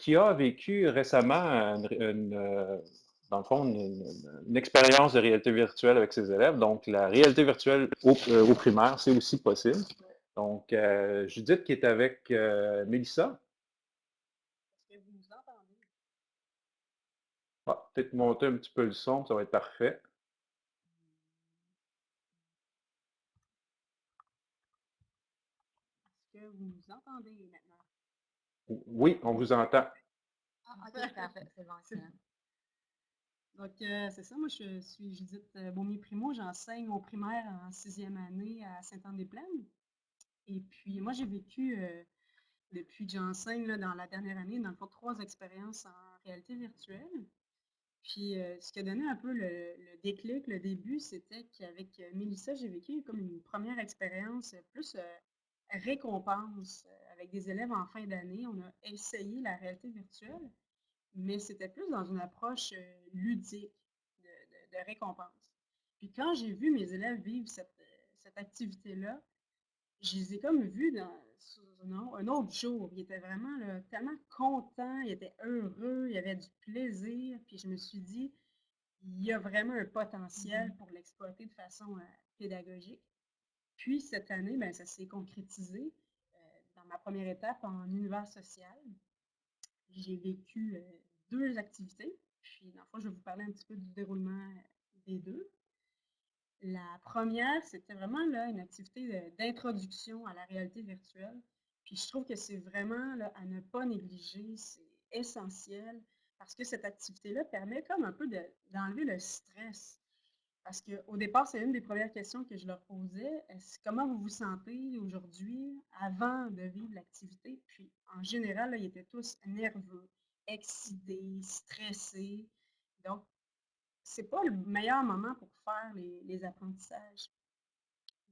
qui a vécu récemment, une, une, dans le fond, une, une- une expérience de réalité virtuelle avec ses élèves. Donc, la réalité virtuelle au, euh, au primaire, c'est aussi possible. Donc, euh, Judith qui est avec euh, Mélissa. Est-ce que vous nous entendez? Ah, Peut-être monter un petit peu le son, ça va être parfait. Est-ce que vous nous entendez maintenant? Oui, on vous entend. Ah, ok, parfait, c'est bon. Donc, euh, c'est ça, moi je suis Judith euh, Beaumier-Primo, j'enseigne au primaire en sixième année à Sainte-Anne-des-Plaines. Et puis, moi j'ai vécu, euh, depuis que j'enseigne dans la dernière année, dans le fond, trois expériences en réalité virtuelle. Puis, ce qui a donné un peu le, le déclic, le début, c'était qu'avec Mélissa, j'ai vécu comme une première expérience plus récompense avec des élèves en fin d'année. On a essayé la réalité virtuelle, mais c'était plus dans une approche euh, ludique de, de- de récompense. Puis quand j'ai vu mes élèves vivre cette, euh, cette activité-là, je les ai comme vus dans, sous un au- un autre jour. Ils étaient vraiment là, tellement contents, ils étaient heureux, il y avait du plaisir. Puis je me suis dit, il y a vraiment un potentiel pour l'exploiter de façon euh, pédagogique. Puis cette année, ben, ça s'est concrétisé euh, dans ma première étape en univers social. J'ai vécu deux activités. Puis, dans le fond, je vais vous parler un petit peu du déroulement des deux. La première, c'était vraiment là, une activité d'introduction à la réalité virtuelle. Puis je trouve que c'est vraiment là, à ne pas négliger, c'est essentiel parce que cette activité-là permet comme un peu de- d'enlever le stress. Parce qu'au départ, c'est une des premières questions que je leur posais. Comment vous vous sentez aujourd'hui avant de vivre l'activité? Puis en général, ils étaient tous nerveux, excités, stressés. Donc, c'est pas le meilleur moment pour faire les, les apprentissages.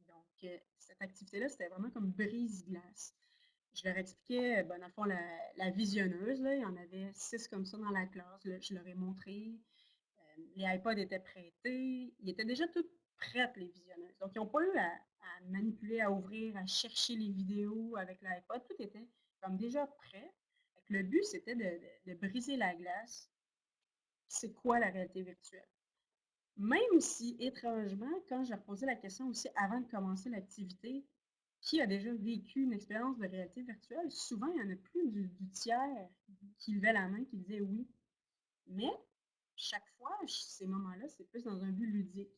Donc, euh, cette activité-là, c'était vraiment comme brise-glace. Je leur expliquais, ben, dans le fond, la, la visionneuse, il y en avait six comme ça dans la classe. je leur ai montré. Les iPods étaient prêtés. Ils étaient déjà toutes prêtes, les visionneuses. Donc, ils n'ont pas eu à, manipuler, à ouvrir, à chercher les vidéos avec l'iPod. Tout était comme déjà prêt. Le but, c'était de, de- briser la glace. C'est quoi la réalité virtuelle? Même si, étrangement, quand j'ai reposé la question aussi avant de commencer l'activité, qui a déjà vécu une expérience de réalité virtuelle, souvent, il y en a plus du, tiers qui levait la main, qui disait oui. Mais chaque fois, ces moments-là, c'est plus dans un but ludique.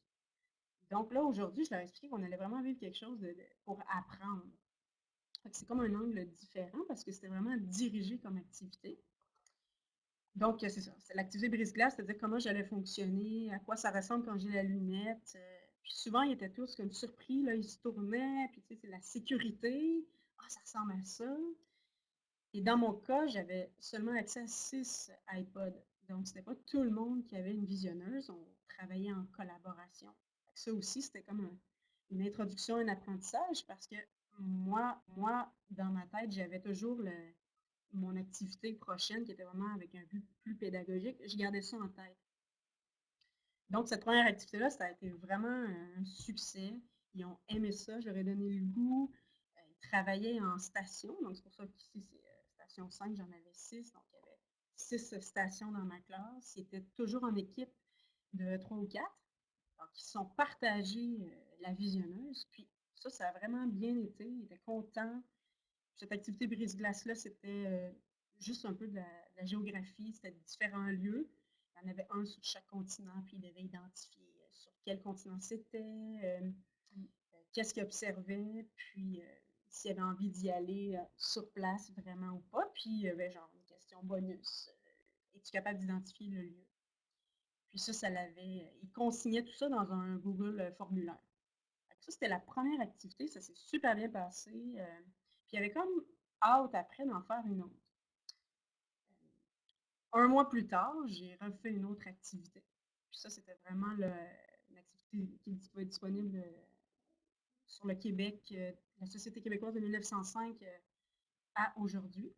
Donc là, aujourd'hui, je leur ai expliqué qu'on allait vraiment vivre quelque chose pour apprendre. C'est comme un angle différent parce que c'était vraiment dirigé comme activité. Donc, c'est ça. C'est l'activité brise-glace, c'est-à-dire comment j'allais fonctionner, à quoi ça ressemble quand j'ai la lunette. Euh, puis souvent, ils étaient tous comme surpris, là, ils se tournaient, puis tu sais, c'est la sécurité. Ah, ça ressemble à ça. Et dans mon cas, j'avais seulement accès à six iPods. Donc, ce n'était pas tout le monde qui avait une visionneuse. On travaillait en collaboration. Ça aussi, c'était comme une introduction, un apprentissage parce que moi, moi dans ma tête, j'avais toujours mon activité prochaine qui était vraiment avec un but plus pédagogique. Je gardais ça en tête. Donc, cette première activité-là, ça a été vraiment un succès. Ils ont aimé ça, j'aurais donné le goût. Euh, ils travaillaient en station, donc c'est pour ça qu'ici, c'est euh, station 5, j'en avais six. Donc, six stations dans ma classe. Ils étaient toujours en équipe de trois ou quatre. Donc, ils sont partagés euh, la visionneuse. Puis, ça, ça a vraiment bien été. Ils étaient contents. Cette activité brise-glace-là, c'était juste un peu de la géographie. C'était différents lieux. Il y en avait un sur chaque continent, puis il devait identifier euh, sur quel continent c'était, euh, euh, qu'est-ce qu'il observait, puis s'il avait envie d'y aller sur place vraiment ou pas. Puis il y avait genre une question bonus. Es-tu capable d'identifier le lieu? Puis ça, ça l'avait. Il consignait tout ça dans un Google formulaire. Ça, c'était la première activité. Ça s'est super bien passé. puis il y avait comme hâte après d'en faire une autre. Un mois plus tard, j'ai refait une autre activité. Puis ça, c'était vraiment une activité qui est disponible euh, sur le Québec, euh, la Société québécoise de 1905 euh, à aujourd'hui.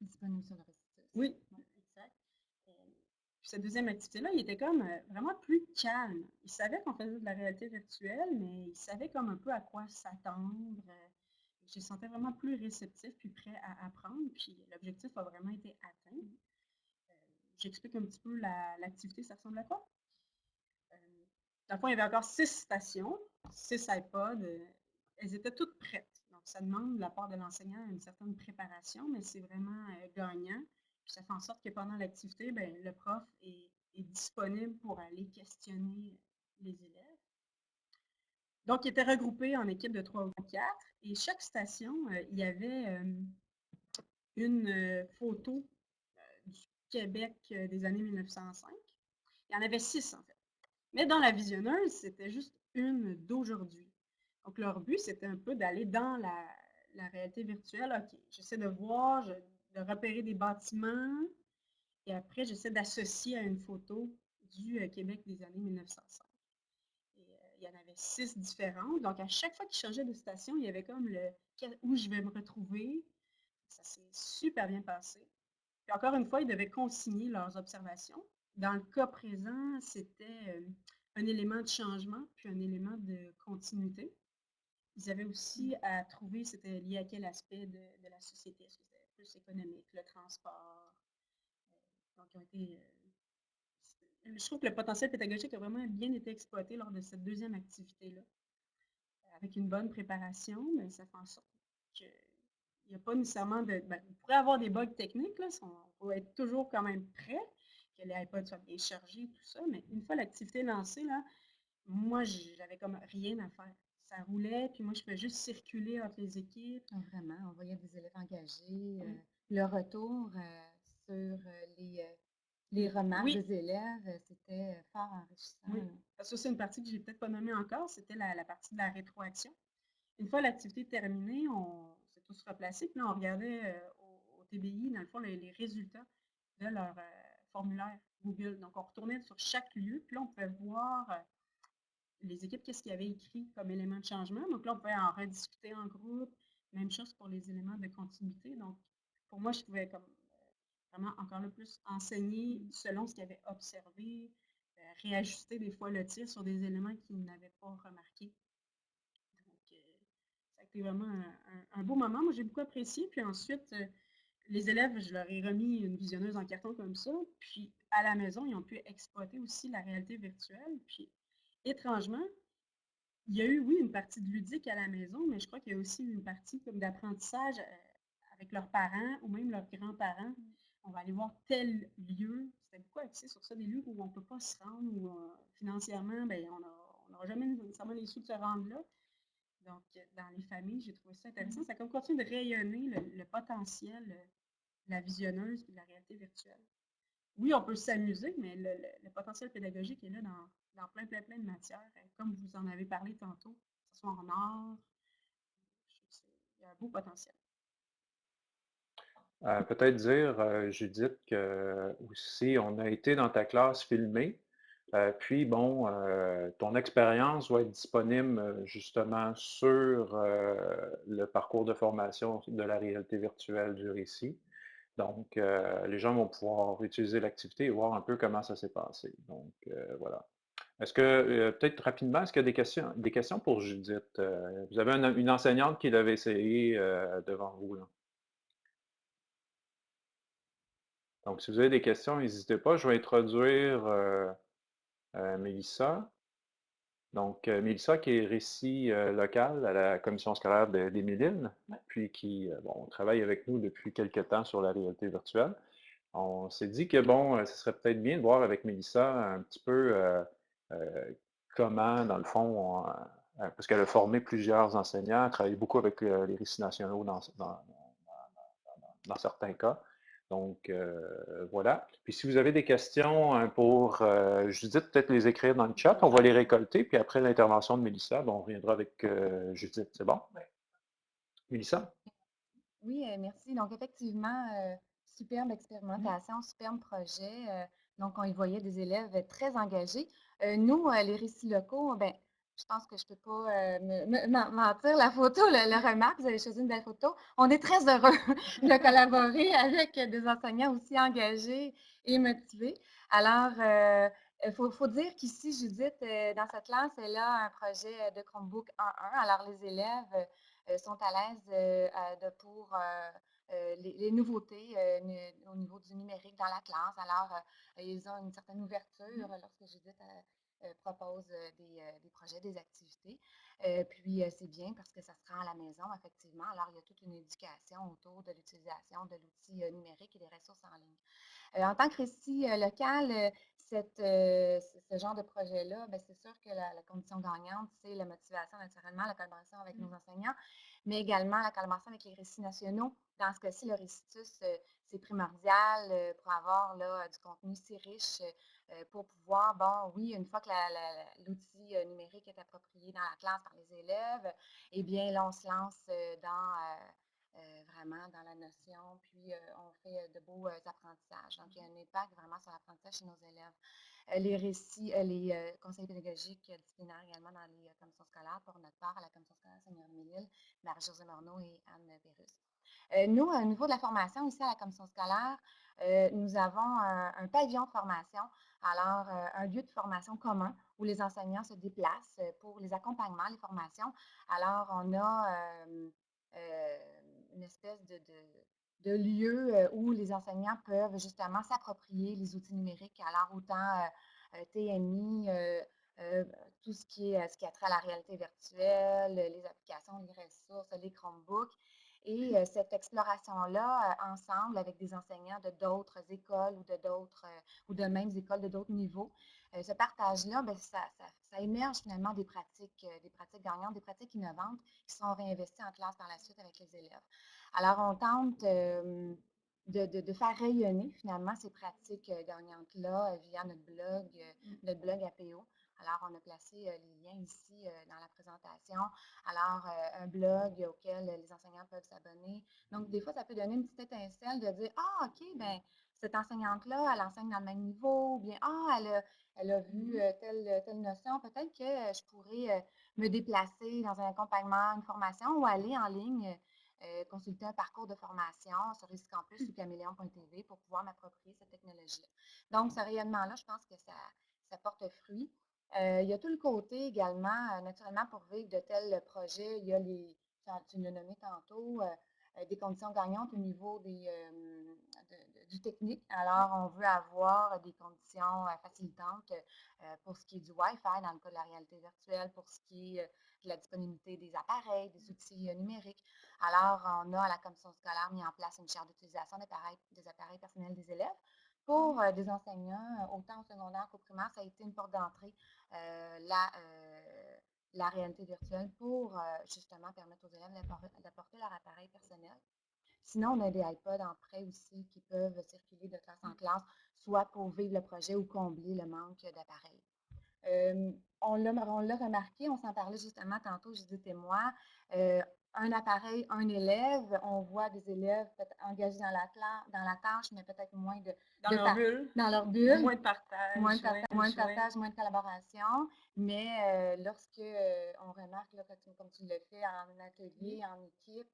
Disponible sur le récit. Oui, cette deuxième activité-là, il était comme vraiment plus calme. Il savait qu'on faisait de la réalité virtuelle, mais il savait comme un peu à quoi s'attendre. Je me sentais vraiment plus réceptif, puis prêt à apprendre. Puis l'objectif a vraiment été atteint j'explique un petit peu l'activité, ça ressemble à quoi? Euh, dans le fond, il y avait encore six stations, six iPods. Euh, elles étaient toutes prêtes. Donc, ça demande de la part de l'enseignant une certaine préparation, mais c'est vraiment euh, gagnant. Puis ça fait en sorte que pendant l'activité, ben, le prof est, disponible pour aller questionner les élèves. Donc, il était regroupé en équipe de trois ou quatre. Et chaque station, il y avait une photo Québec euh, des années 1905. Il y en avait six, en fait. Mais dans la visionneuse, c'était juste une d'aujourd'hui. Donc, leur but, c'était un peu d'aller dans la, réalité virtuelle. OK, j'essaie de voir, de repérer des bâtiments, et après, j'essaie d'associer à une photo du euh, Québec des années 1905. Et, euh, il y en avait six différentes. Donc, à chaque fois qu'ils changeaient de station, il y avait comme le où je vais me retrouver. Ça s'est super bien passé encore une fois, ils devaient consigner leurs observations. Dans le cas présent, c'était euh, un élément de changement, puis un élément de continuité. Ils avaient aussi à trouver, c'était lié à quel aspect de, la société, est-ce que économique, le transport. Euh, donc, ils ont été, euh, je trouve que le potentiel pédagogique a vraiment bien été exploité lors de cette deuxième activité-là. Avec une bonne préparation, mais ça fait en sorte que il n'y a pas nécessairement de. Ben, vous pourrez avoir des bugs techniques, là, on va être toujours quand même prêt, que les iPods soient bien chargés, tout ça, mais une fois l'activité lancée, là, moi, j'avais comme rien à faire. Ça roulait, puis moi, je pouvais juste circuler entre les équipes. Ah, vraiment, on voyait des élèves engagés. Euh, le retour euh, sur euh, les, les remarques des élèves, c'était fort enrichissant. Oui. Parce que c'est une partie que je n'ai peut-être pas nommée encore, c'était la, la, partie de la rétroaction. Une fois l'activité terminée, on, s'est tous replacés. Puis là, on regardait au, TBI, dans le fond, les, résultats de leur formulaire Google. Donc, on retournait sur chaque lieu, puis là, on pouvait voir les équipes, qu'est-ce qu'ils avaient écrit comme élément de changement? Donc là, on pouvait en rediscuter en groupe. Même chose pour les éléments de continuité. Donc, pour moi, je pouvais comme vraiment encore le plus enseigner selon ce qu'ils avaient observé, réajuster des fois le tir sur des éléments qu'ils n'avaient pas remarqués ça a été vraiment un, beau moment. Moi, j'ai beaucoup apprécié. Puis ensuite, euh, les élèves, je leur ai remis une visionneuse en carton comme ça, puis à la maison, ils ont pu exploiter aussi la réalité virtuelle. Puis, étrangement, il y a eu, oui, une partie de ludique à la maison, mais je crois qu'il y a aussi une partie comme d'apprentissage euh, avec leurs parents ou même leurs grands-parents. On va aller voir tel lieu. C'était beaucoup axé sur ça, des lieux où on ne peut pas se rendre, ou euh, financièrement, ben, on n'aura jamais nécessairement les sous de se rendre là. Donc, dans les familles, j'ai trouvé ça intéressant. Ça comme continue de rayonner le, potentiel de la visionneuse et de la réalité virtuelle. Oui, on peut s'amuser, mais le, potentiel pédagogique est là dans, plein, plein, plein de matières. Comme vous en avez parlé tantôt, que ce soit en art, il y a un beau potentiel. Euh, peut-être dire, euh, Judith, que aussi, on a été dans ta classe filmée. Euh, puis, bon, euh, ton expérience va être disponible euh, justement sur le parcours de formation de la réalité virtuelle du récit. Donc, les gens vont pouvoir utiliser l'activité et voir un peu comment ça s'est passé. Donc, voilà. Est-ce que, peut-être rapidement, est-ce qu'il y a des questions, des questions pour Judith? vous avez une, enseignante qui l'avait essayé devant vous. Là. Donc, si vous avez des questions, n'hésitez pas. Je vais introduire euh, Mélissa. Donc, euh, Mélissa qui est récit euh, local à la commission scolaire des puis qui bon, travaille avec nous depuis quelques temps sur la réalité virtuelle. On s'est dit que, bon, ce serait peut-être bien de voir avec Mélissa un petit peu comment, dans le fond, parce qu'elle a formé plusieurs enseignants, elle travaille beaucoup avec les récits nationaux dans, dans certains cas. Donc, euh, voilà. Puis si vous avez des questions hein, pour euh, Judith, peut-être les écrire dans le chat. On va les récolter. Puis après l'intervention de Mélissa, on reviendra avec euh, Judith. C'est bon? Oui. Mélissa? Oui, merci. Donc, effectivement, superbe expérimentation, superbe projet. donc, on y voyait des élèves très engagés. Nous, les récits locaux, ben, je pense que je ne peux pas euh, mentir. La photo, le, remarque, vous avez choisi une belle photo. On est très heureux de collaborer avec des enseignants aussi engagés et motivés. Alors, euh, il faut, dire qu'ici, Judith, euh, dans cette classe, elle a un projet de Chromebook 1.1. Alors, les élèves sont à l'aise pour les, nouveautés au niveau du numérique dans la classe. Alors, ils ont une certaine ouverture mmh. lorsque Judith euh, propose euh, euh, des, projets, des activités. puis c'est bien parce que ça se rend à la maison, effectivement. Alors, il y a toute une éducation autour de l'utilisation de l'outil numérique et des ressources en ligne. en tant que récit local, cette, ce genre de projet-là, ben, c'est sûr que la, condition gagnante, c'est la motivation, naturellement, la collaboration avec nos mmh. enseignants, mais également la collaboration avec les récits nationaux. Dans ce cas-ci, le récitus, c'est primordial pour avoir là, du contenu si riche euh, pour pouvoir, bon, oui, une fois que l'outil euh, numérique est approprié dans la classe par les élèves, eh bien, là, on se lance euh, dans vraiment dans la notion, puis on fait de beaux apprentissages. Donc, il y a un impact vraiment sur l'apprentissage chez nos élèves. Les récits, les conseils pédagogiques disciplinaires également dans les commissions scolaires, pour notre part, à la commission scolaire Seigneur Mélile, Marie-Josée Morneau et Anne Pérus. nous, au niveau de la formation, ici à la commission scolaire, nous avons un, pavillon de formation alors, euh, un lieu de formation commun où les enseignants se déplacent euh, pour les accompagnements, les formations. Alors, on a euh, une espèce de, lieu où les enseignants peuvent justement s'approprier les outils numériques. Alors, autant TMI, tout ce qui, est, ce qui a trait à la réalité virtuelle, les applications, les ressources, les Chromebooks. Et euh, cette exploration-là, euh, ensemble avec des enseignants de d'autres écoles ou de d'autres euh, ou de mêmes écoles de d'autres niveaux, ce partage-là, ben, ça, émerge finalement des pratiques, des pratiques gagnantes, des pratiques innovantes qui sont réinvesties en classe par la suite avec les élèves. Alors, on tente de, de, faire rayonner finalement ces pratiques gagnantes-là via notre blog, mmh. notre blog APO. Alors, on a placé les liens ici dans la présentation. Alors, un blog auquel les enseignants peuvent s'abonner. Donc, des fois, ça peut donner une petite étincelle de dire, ah, OK, ben cette enseignante-là, elle enseigne dans le même niveau, ou bien, ah, elle a, elle a vu mm-hmm. telle, telle notion, peut-être que je pourrais me déplacer dans un accompagnement, une formation, ou aller en ligne consulter un parcours de formation sur Riscampus ou caméléon.tv pour pouvoir m'approprier cette technologie-là. Donc, ce rayonnement-là, je pense que ça, ça porte fruit. Euh, il y a tout le côté également, euh, naturellement, pour vivre de tels projets, il y a les, tu l'as nommé tantôt, euh, des conditions gagnantes au niveau des, technique. Alors, on veut avoir des conditions facilitantes pour ce qui est du Wi-Fi dans le cas de la réalité virtuelle, pour ce qui est de la disponibilité des appareils, des outils numériques. Alors, on a à la commission scolaire mis en place une charte d'utilisation des appareils, des appareils personnels des élèves pour euh, des enseignants, euh, autant au secondaire qu'au primaire, ça a été une porte d'entrée, euh, la réalité virtuelle pour justement permettre aux élèves d'apporter leur appareil personnel. Sinon, on a des iPods en prêt aussi qui peuvent circuler de classe en classe, soit pour vivre le projet ou combler le manque d'appareils. on l'a remarqué, on s'en parlait justement tantôt, Judith et moi, un appareil, un élève. On voit des élèves engagés dans la, dans la tâche, mais peut-être moins de... Dans leur bulle. Dans leur bulle. Moins de partage. Moins de, partage, moins de collaboration. Mais euh, lorsque euh, on remarque, là, comme tu le fais en atelier, en équipe,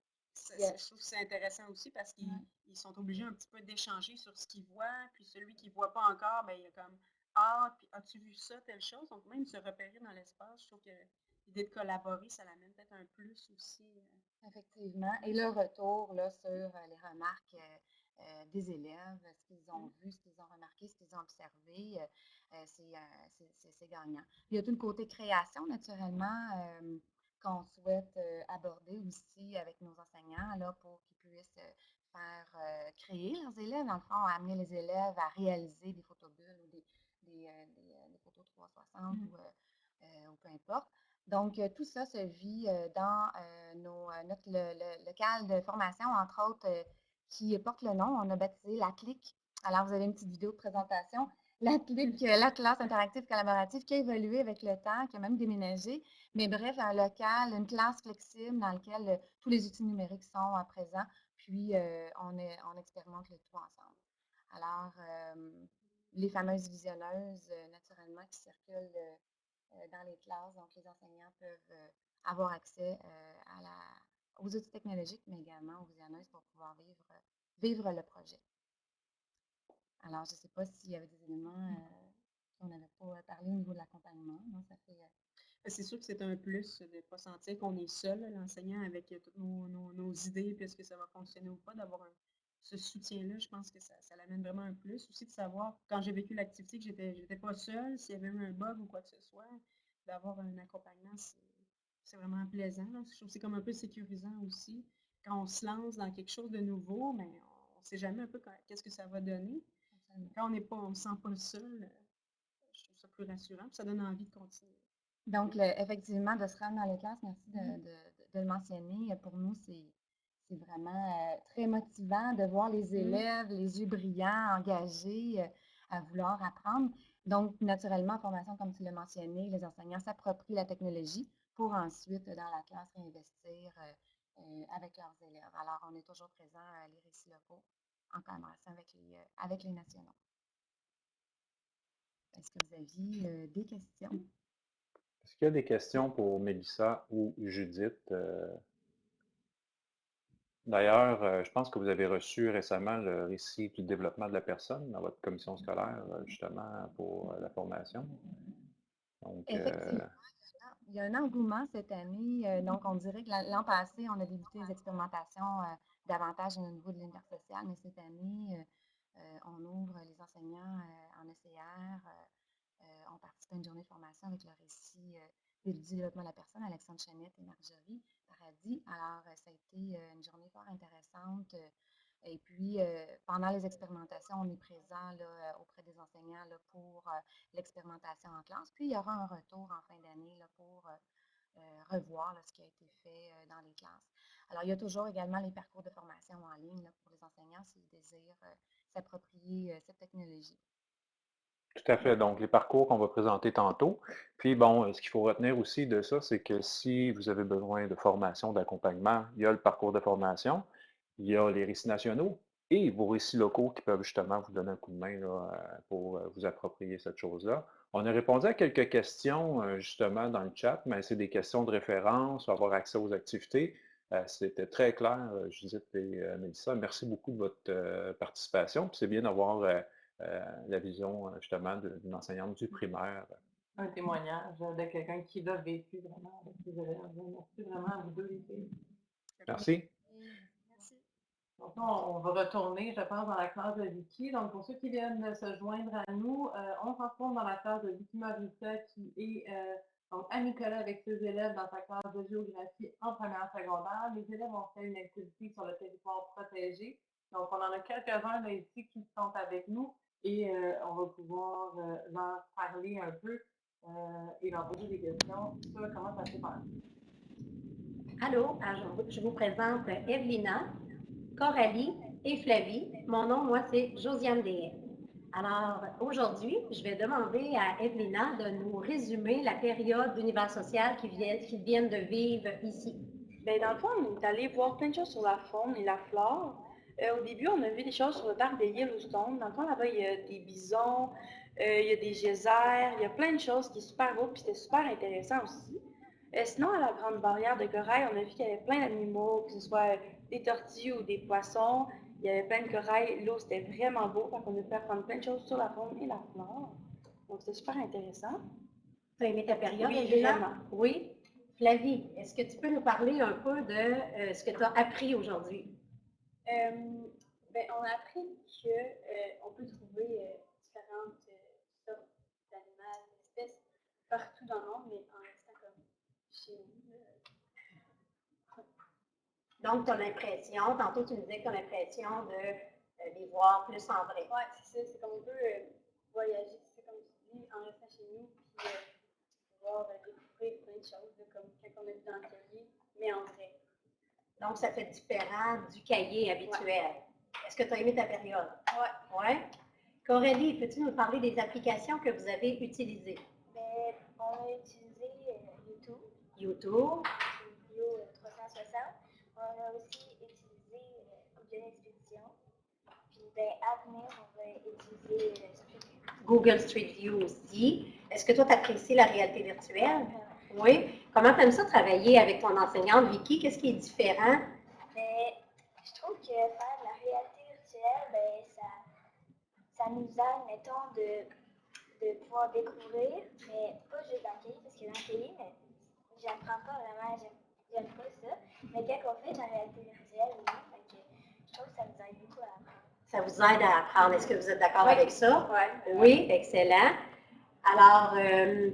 je trouve que c'est intéressant aussi parce qu'ils sont obligés un petit peu d'échanger sur ce qu'ils voient, puis celui qui ne voit pas encore, ben, il est comme Ah, puis as-tu vu ça, telle chose? Donc, même se repérer dans l'espace, je trouve que l'idée de collaborer, ça l'amène peut-être un plus aussi. Euh. Effectivement. Et le retour là, sur euh, les remarques euh, des élèves, ce qu'ils ont mmh. vu, ce qu'ils ont remarqué, ce qu'ils ont observé, c'est gagnant. Il y a tout le côté création, naturellement, qu'on souhaite aborder aussi avec nos enseignants là, pour qu'ils puissent faire créer leurs élèves, dans le fond, amener les élèves à réaliser des bulles ou des, des, photos 360 mmh. ou, ou peu importe. Donc, euh, tout ça se vit euh, dans euh, notre, le, local de formation, entre autres, qui porte le nom, on a baptisé la clique. Alors, vous avez une petite vidéo de présentation. La classe interactive collaborative qui a évolué avec le temps, qui a même déménagé. Mais bref, un local, une classe flexible dans laquelle tous les outils numériques sont à présent. Puis, on, on expérimente le tout ensemble. Alors, les fameuses visionneuses, naturellement, qui circulent euh, dans les classes. Donc, les enseignants peuvent euh, avoir accès euh, à la, aux outils technologiques, mais également aux visionneuses pour pouvoir vivre, vivre le projet. Alors, je ne sais pas s'il y avait des éléments qu'on n'avait pas parlé au niveau de l'accompagnement. Ça fait c'est sûr que c'est un plus de ne pas sentir qu'on est seul, l'enseignant, avec toutes nos, nos, idées, puis est-ce que ça va fonctionner ou pas, d'avoir ce soutien-là, je pense que ça, ça l'amène vraiment un plus. Aussi de savoir, quand j'ai vécu l'activité, que j'étais n'étais pas seule, s'il y avait eu un bug ou quoi que ce soit, d'avoir un accompagnement, c'est vraiment plaisant. Je trouve que c'est comme un peu sécurisant aussi. Quand on se lance dans quelque chose de nouveau, mais on ne sait jamais un peu qu'est-ce que ça va donner. Quand on n'est pas, on ne se sent pas seul, je trouve ça plus rassurant, ça donne envie de continuer. Donc, effectivement, de se rendre dans les classes, merci de, mm-hmm. le mentionner. Pour nous, c'est vraiment euh, très motivant de voir les mm-hmm. élèves, les yeux brillants, engagés, euh, à vouloir apprendre. Donc, naturellement, en formation, comme tu l'as mentionné, les enseignants s'approprient la technologie pour ensuite, dans la classe, réinvestir euh, euh, avec leurs élèves. Alors, on est toujours présent à les récits locaux en collaboration avec les, euh, avec les nationaux. Est-ce que vous aviez des questions? Est-ce qu'il y a des questions pour Mélissa ou Judith? D'ailleurs, euh, je pense que vous avez reçu récemment le récit du développement de la personne dans votre commission scolaire, euh, justement, pour euh, la formation. Effectivement, il y a un engouement cette année. donc, on dirait que l'an passé, on a débuté les expérimentations davantage au niveau de l'intersocial, mais cette année, on ouvre les enseignants en ECR. on participe à une journée de formation avec le récit du développement de la personne, Alexandre Chanette et Marjorie. Alors, euh, ça a été euh, une journée fort intéressante. Euh, et puis, pendant les expérimentations, on est présent auprès des enseignants pour l'expérimentation en classe. Puis, il y aura un retour en fin d'année pour revoir ce qui a été fait dans les classes. Alors, il y a toujours également les parcours de formation en ligne pour les enseignants s'ils désirent s'approprier cette technologie. Tout à fait. Donc, les parcours qu'on va présenter tantôt. Puis, bon, ce qu'il faut retenir aussi de ça, c'est que si vous avez besoin de formation, d'accompagnement, il y a le parcours de formation, il y a les récits nationaux et vos récits locaux qui peuvent justement vous donner un coup de main pour euh, vous approprier cette chose-là. On a répondu à quelques questions euh, justement dans le chat, mais c'est des questions de référence, avoir accès aux activités. Euh, c'était très clair, Judith et Mélissa. Merci beaucoup de votre participation. C'est bien d'avoir euh, la vision euh, justement d'une enseignante du primaire. Un témoignage de quelqu'un qui l'a vécu vraiment avec élèves. Merci vraiment à vous deux, Merci. Merci. Donc on va retourner, je pense, dans la classe de Vicky. Donc, pour ceux qui viennent de se joindre à nous, euh, on se retrouve dans la classe de Vicky Marissa qui est euh, donc Nicolas avec ses élèves dans sa classe de géographie en première secondaire. Les élèves ont fait une activité sur le territoire protégé. Donc, on en a quelques-uns ici qui sont avec nous et euh, on va pouvoir leur parler un peu et leur poser des questions sur comment ça s'est passé. Allô, je vous présente Evelina, Coralie et Flavie. Mon nom, moi, c'est Josiane Deshaies. Alors, aujourd'hui, je vais demander à Evelina de nous résumer la période d'univers social qu'ils viennent, de vivre ici. Bien, dans le fond, on est allé voir plein de choses sur la faune et la flore. Euh, au début, on a vu des choses sur le parc de Yellowstone. Dans le fond, là-bas, il y a des bisons, euh, il y a des geysers, il y a plein de choses qui sont super beaux, puis c'était super intéressant aussi. Euh, sinon, à la Grande Barrière de Corail, on a vu qu'il y avait plein d'animaux, que ce soit des tortues ou des poissons. Il y avait plein de corail. L'eau, c'était vraiment beau. Donc, on a pu apprendre plein de choses sur la faune et la flore. Donc, c'était super intéressant. Tu as aimé ta période, Oui, vraiment. Oui. Flavie, est-ce que tu peux nous parler un peu de euh, ce que tu as appris aujourd'hui? Euh, ben, on a appris qu'on peut trouver différentes sortes d'animaux, d'espèces partout dans le monde, mais en donc, tu as l'impression, tantôt tu me disais que tu as l'impression de euh, les voir plus en vrai. Oui, c'est ça. C'est comme on peut euh, voyager, c'est comme tu dis, en restant chez nous, puis euh, pouvoir découvrir plein de choses, comme quand on est dans le cahier, mais en vrai. Donc, ça fait différent du cahier habituel. Est-ce que tu as aimé ta période? Oui. Oui? Corélie, peux-tu nous parler des applications que vous avez utilisées? Bien, on a utilisé YouTube. YouTube. Vidéo 360. On a aussi utilisé euh, Google Expedition. Puis ben, à venir, on va utiliser euh, Street View. Google Street View aussi. Est-ce que toi, tu apprécies la réalité virtuelle? Oui. Comment tu aimes ça travailler avec ton enseignante, Vicky? Qu'est-ce qui est différent? Mais je trouve que faire de la réalité virtuelle, ben, ça, ça nous aide, mettons, de, de pouvoir découvrir, mais pas juste dans le cahier, parce que dans le mais j'apprends pas vraiment, j'aime pas ça. Mais on fait la réalité virtuelle, oui, je trouve que ça nous aide beaucoup à apprendre. Ça vous aide à apprendre. Est-ce que vous êtes d'accord avec ça? Ouais. Oui, excellent. Alors, euh,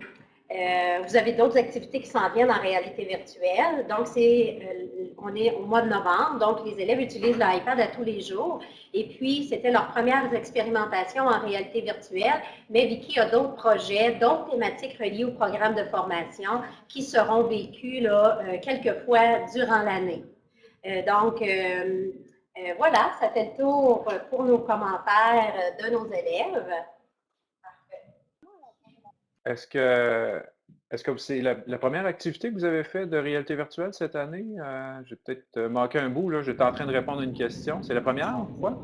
euh, vous avez d'autres activités qui s'en viennent en réalité virtuelle. Donc, c'est, euh, on est au mois de novembre, donc les élèves utilisent l'iPad à tous les jours. Et puis, c'était leurs premières expérimentations en réalité virtuelle. Mais Vicky a d'autres projets, d'autres thématiques reliées au programme de formation qui seront vécues là, euh, quelques fois durant l'année. donc, voilà, ça fait le tour pour nos commentaires de nos élèves. Est-ce que est-ce que c'est la, première activité que vous avez faite de réalité virtuelle cette année? Euh, J'ai peut-être euh, manqué un bout, là. J'étais en train de répondre à une question. C'est la première fois?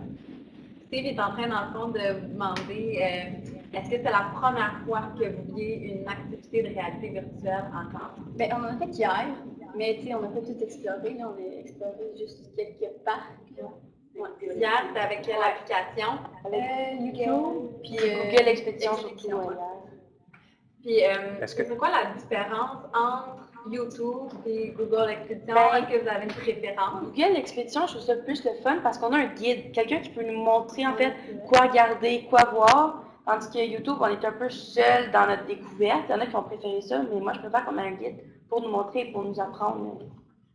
Steve est en train, dans le fond, de vous demander euh, est-ce que c'est la première fois que vous vouliez une activité de réalité virtuelle encore? Bien, on en a fait hier, mais tu sais, on n'a pas tout exploré. on a exploré juste quelques parcs. Hier, c'était avec quelle application? Avec YouTube, puis Google Expedition surtout. Puis, euh, c'est quoi la différence entre YouTube et Google Expedition? Ben, Est-ce que vous avez une préférence? Google Expedition, je trouve ça plus le fun parce qu'on a un guide, quelqu'un qui peut nous montrer en fait quoi regarder, quoi voir. Tandis que YouTube, on est un peu seul dans notre découverte. Il y en a qui ont préféré ça, mais moi, je préfère qu'on ait un guide pour nous montrer, pour nous apprendre.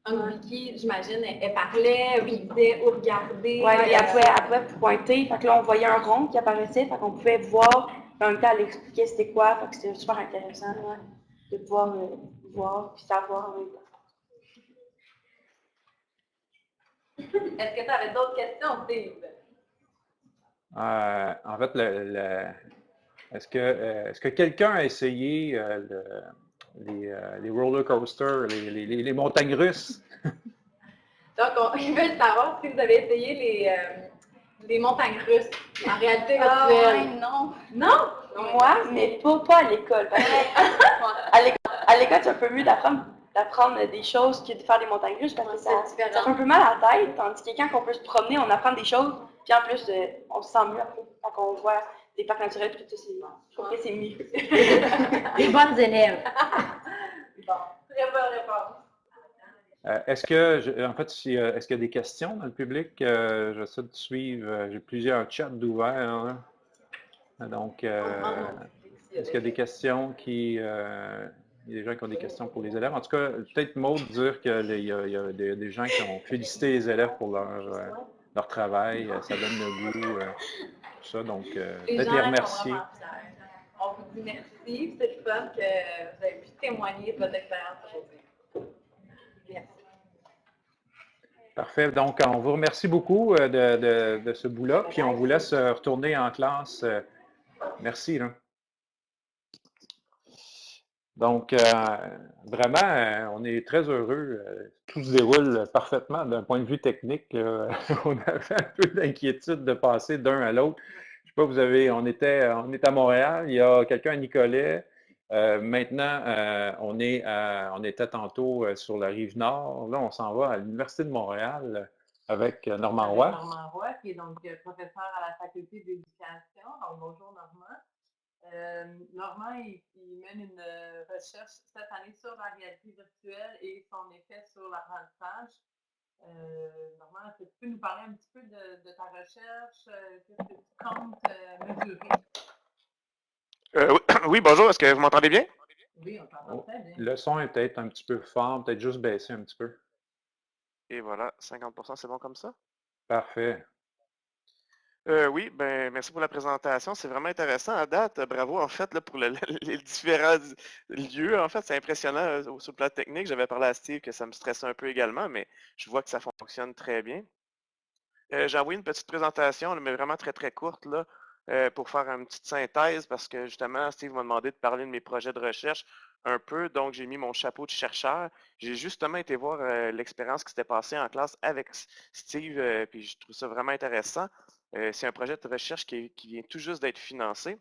Un wiki, j'imagine, elle, parlait, elle disait où regarder. Oui, et après, après, pointer. Fait que là, on voyait un rond qui apparaissait, fait qu'on pouvait voir en même temps, elle expliquait c'était quoi, fait que c'était super intéressant de pouvoir euh, voir et savoir en même temps. Est-ce que tu avais d'autres questions, Steve? Euh, en fait, le, est-ce que, euh, est que quelqu'un a essayé les, les, roller coasters, les, les, montagnes russes? Donc, on, ils veulent savoir si vous avez essayé les, des montagnes russes en réalité ah, virtuelle. non. Non? Moi, mais pas, pas à l'école. à l'école, c'est un peu mieux d'apprendre d'apprendre des choses que de faire des montagnes russes parce que ça, ça fait un peu mal à la tête, tandis que quand on peut se promener, on apprend des choses, puis en plus, euh, on se sent mieux après, quand on voit des parcs naturels, puis tout ça, je trouve que c'est mieux. des bonnes élèves. bon, très bonne réponse. Euh, est-ce que, en fait, si, euh, est-ce qu'il y a des questions dans le public? Euh, j'essaie de suivre. J'ai plusieurs chats d'ouverts. Hein. Donc, est-ce qu'il y a des questions qui. il y a des gens qui ont des questions pour les élèves? En tout cas, peut-être Maud dire qu'il y, a des, gens qui ont félicité les élèves pour leur, leur travail. Ça donne le goût. tout ça. Donc, peut-être les remercier. On vous dit merci. C'est le fun que vous avez pu témoigner de votre expérience aujourd'hui. Parfait. Donc, on vous remercie beaucoup euh, de, ce bout-là, puis on vous laisse euh, retourner en classe. Euh, merci. Donc, vraiment, on est très heureux. Tout se déroule parfaitement d'un point de vue technique. on avait un peu d'inquiétude de passer d'un à l'autre. Je ne sais pas, vous avez, on était, on est à Montréal, il y a quelqu'un à Nicolet, euh, maintenant, euh, on, est on était tantôt euh, sur la rive nord. Là, on s'en va à l'Université de Montréal avec Normand Roy. Normand Roy, qui est donc professeur à la faculté d'éducation. Donc, bonjour Normand. Normand, il, mène une recherche cette année sur la réalité virtuelle et son effet sur l'apprentissage. Normand, est-ce que tu peux nous parler un petit peu de, ta recherche? Qu'est-ce que tu comptes mesurer? Euh, oui, bonjour, est-ce que vous m'entendez bien? Oui, on t'entend très bien. Le son est peut-être un petit peu fort, peut-être juste baisser un petit peu. Et voilà, 50% c'est bon comme ça? Parfait. Euh, oui, ben merci pour la présentation. C'est vraiment intéressant à date. Bravo en fait là, pour les différents lieux. En fait, c'est impressionnant euh, sur le plan technique. J'avais parlé à Steve que ça me stressait un peu également, mais je vois que ça fonctionne très bien. J'ai envoyé une petite présentation, mais vraiment très très courte là, euh, pour faire une petite synthèse parce que justement, Steve m'a demandé de parler de mes projets de recherche un peu, donc j'ai mis mon chapeau de chercheur. J'ai justement été voir euh, l'expérience qui s'était passée en classe avec Steve, euh, puis je trouve ça vraiment intéressant. c'est un projet de recherche qui, vient tout juste d'être financé.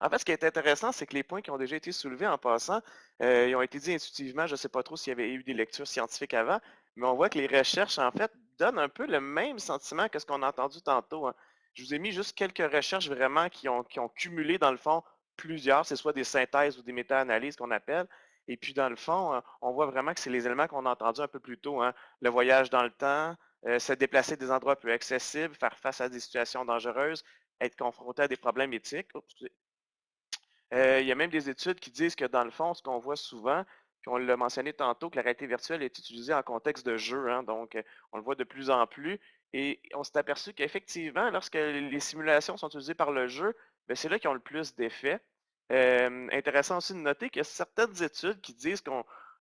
En fait, ce qui est intéressant, c'est que les points qui ont déjà été soulevés en passant, ils ont été dit intuitivement. Je ne sais pas trop s'il y avait eu des lectures scientifiques avant, mais on voit que les recherches, en fait, donnent un peu le même sentiment que ce qu'on a entendu tantôt. Hein. Je vous ai mis juste quelques recherches vraiment qui ont, cumulé, dans le fond, plusieurs, c'est soit des synthèses ou des méta-analyses qu'on appelle. Et puis, dans le fond, euh, on voit vraiment que c'est les éléments qu'on a entendus un peu plus tôt. Hein. Le voyage dans le temps, euh, se déplacer des endroits plus accessibles, faire face à des situations dangereuses, être confronté à des problèmes éthiques. Euh, il y a même des études qui disent que, dans le fond, ce qu'on voit souvent, puis on l'a mentionné tantôt, que la réalité virtuelle est utilisée en contexte de jeu. Hein. donc, on le voit de plus en plus. Et on s'est aperçu qu'effectivement, lorsque les simulations sont utilisées par le jeu, ben, c'est là qu'ils ont le plus d'effets. intéressant aussi de noter qu'il y a certaines études qui disent qu'il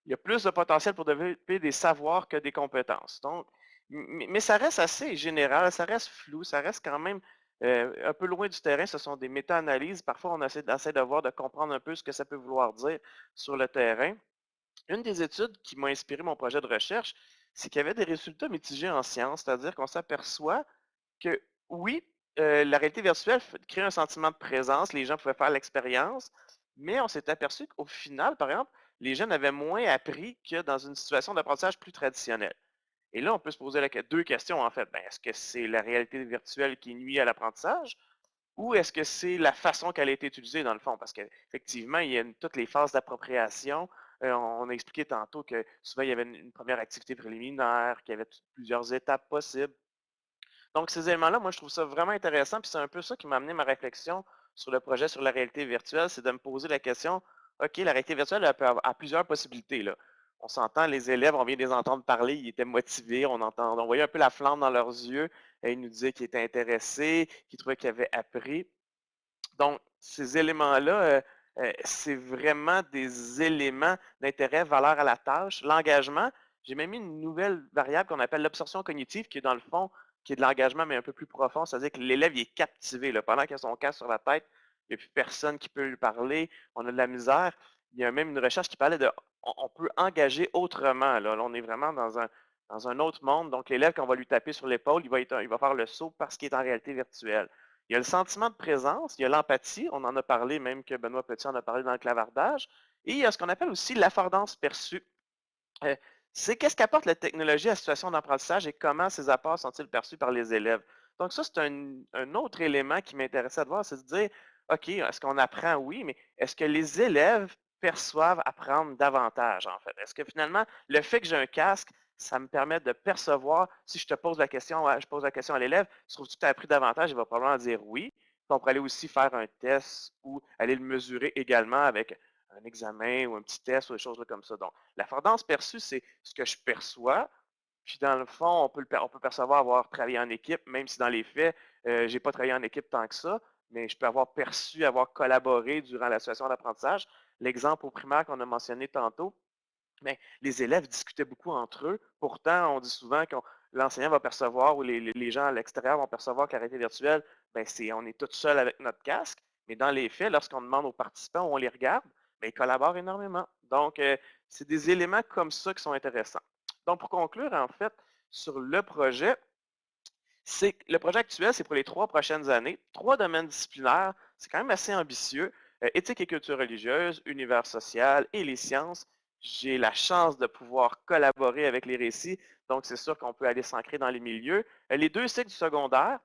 y a plus de potentiel pour développer des savoirs que des compétences. Donc, mais, ça reste assez général, ça reste flou, ça reste quand même euh, un peu loin du terrain. Ce sont des méta-analyses. Parfois, on essaie, essaie de voir, de comprendre un peu ce que ça peut vouloir dire sur le terrain. Une des études qui m'a inspiré mon projet de recherche, c'est qu'il y avait des résultats mitigés en sciences, c'est-à-dire qu'on s'aperçoit que oui, euh, la réalité virtuelle crée un sentiment de présence, les gens pouvaient faire l'expérience, mais on s'est aperçu qu'au final, par exemple, les jeunes avaient moins appris que dans une situation d'apprentissage plus traditionnelle. Et là, on peut se poser deux questions en fait. Ben, est-ce que c'est la réalité virtuelle qui nuit à l'apprentissage ou est-ce que c'est la façon qu'elle a été utilisée dans le fond? Parce qu'effectivement, il y a toutes les phases d'appropriation, on a expliqué tantôt que souvent, il y avait une, première activité préliminaire, qu'il y avait plusieurs étapes possibles. Donc, ces éléments-là, moi, je trouve ça vraiment intéressant, puis c'est un peu ça qui m'a amené ma réflexion sur le projet sur la réalité virtuelle, c'est de me poser la question, OK, la réalité virtuelle a, plusieurs possibilités. On s'entend, les élèves, on vient de les entendre parler, ils étaient motivés, on, voyait un peu la flamme dans leurs yeux, ils nous disaient qu'ils étaient intéressés, qu'ils trouvaient qu'ils avaient appris. Donc, ces éléments-là, euh, euh, c'est vraiment des éléments d'intérêt, valeur à la tâche. L'engagement, j'ai même mis une nouvelle variable qu'on appelle l'absorption cognitive, qui est dans le fond, qui est de l'engagement, mais un peu plus profond. C'est-à-dire que l'élève est captivé. Là. Pendant qu'il a son casque sur la tête, il n'y a plus personne qui peut lui parler. On a de la misère. Il y a même une recherche qui parlait de on, peut engager autrement. Là. on est vraiment dans un, dans un autre monde. Donc, l'élève, quand on va lui taper sur l'épaule, il il va faire le saut parce qu'il est en réalité virtuelle. Il y a le sentiment de présence, il y a l'empathie, on en a parlé, même que Benoît Petit en a parlé dans le clavardage, et il y a ce qu'on appelle aussi l'affordance perçue. Euh, c'est qu'est-ce qu'apporte la technologie à la situation d'apprentissage et comment ces apports sont-ils perçus par les élèves? Donc ça, c'est un, autre élément qui m'intéressait de voir, c'est de dire, OK, est-ce qu'on apprend? Oui, mais est-ce que les élèves perçoivent apprendre davantage, en fait? Est-ce que finalement, le fait que j'ai un casque, ça me permet de percevoir, si je te pose la question, je pose la question à l'élève, trouves-tu que tu as appris davantage? Il va probablement dire oui. on pourrait aller aussi faire un test ou aller le mesurer également avec un examen ou un petit test ou des choses comme ça. Donc, la perçue, c'est ce que je perçois. Puis dans le fond, on peut, on peut percevoir avoir travaillé en équipe, même si dans les faits, euh, je n'ai pas travaillé en équipe tant que ça, mais je peux avoir perçu, avoir collaboré durant la situation d'apprentissage. L'exemple au primaire qu'on a mentionné tantôt, les élèves discutaient beaucoup entre eux. Pourtant, on dit souvent que l'enseignant va percevoir ou les, gens à l'extérieur vont percevoir la réalité virtuelle, ben on est tout seul avec notre casque. Mais dans les faits, lorsqu'on demande aux participants ou on les regarde, ben, ils collaborent énormément. Donc, euh, c'est des éléments comme ça qui sont intéressants. Donc, pour conclure, en fait, sur le projet, c'est le projet actuel, c'est pour les trois prochaines années. Trois domaines disciplinaires, c'est quand même assez ambitieux. Euh, éthique et culture religieuse, univers social et les sciences. J'ai la chance de pouvoir collaborer avec les récits, donc c'est sûr qu'on peut aller s'ancrer dans les milieux. Euh, les deux cycles du secondaire,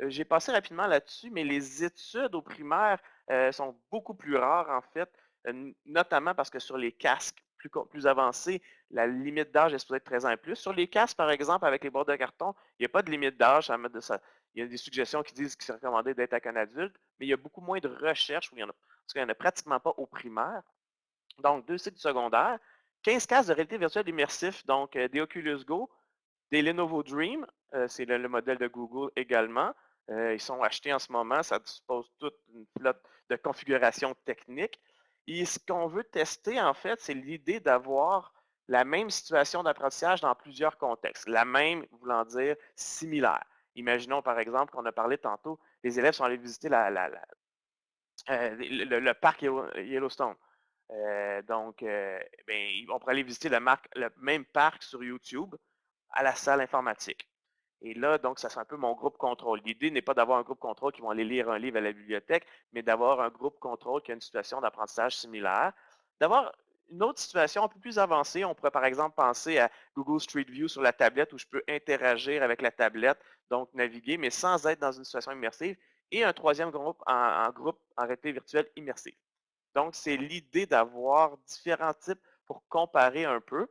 j'ai passé rapidement là-dessus, mais les études au primaire sont beaucoup plus rares en fait. Euh, notamment parce que sur les casques plus, avancés, la limite d'âge est supposée être 13 ans plus. Sur les casques, par exemple, avec les bords de carton, il n'y a pas de limite d'âge. Il y a des suggestions qui disent qu'il c'est recommandé d'être avec un adulte, mais il y a beaucoup moins de recherches où il en parce qu'il n'y en a pratiquement pas au primaire. Donc, deux cycles secondaires, 15 casques de réalité virtuelle immersif, donc euh, des Oculus Go, des Lenovo Dream, euh, c'est le, modèle de Google également. ils sont achetés en ce moment, ça dispose toute une flotte de configurations techniques. Et ce qu'on veut tester, en fait, c'est l'idée d'avoir la même situation d'apprentissage dans plusieurs contextes. La même voulant dire similaire. Imaginons, par exemple, qu'on a parlé tantôt, les élèves sont allés visiter euh, le, parc Yellowstone. Euh, donc, euh, ben, on pourrait aller visiter le même parc sur YouTube à la salle informatique. Et là, donc, ça sera un peu mon groupe contrôle. L'idée n'est pas d'avoir un groupe contrôle qui vont aller lire un livre à la bibliothèque, mais d'avoir un groupe contrôle qui a une situation d'apprentissage similaire. D'avoir une autre situation un peu plus avancée, on pourrait par exemple penser à Google Street View sur la tablette où je peux interagir avec la tablette, donc naviguer, mais sans être dans une situation immersive. Et un troisième groupe en, groupe en réalité virtuelle immersive. Donc, c'est l'idée d'avoir différents types pour comparer un peu.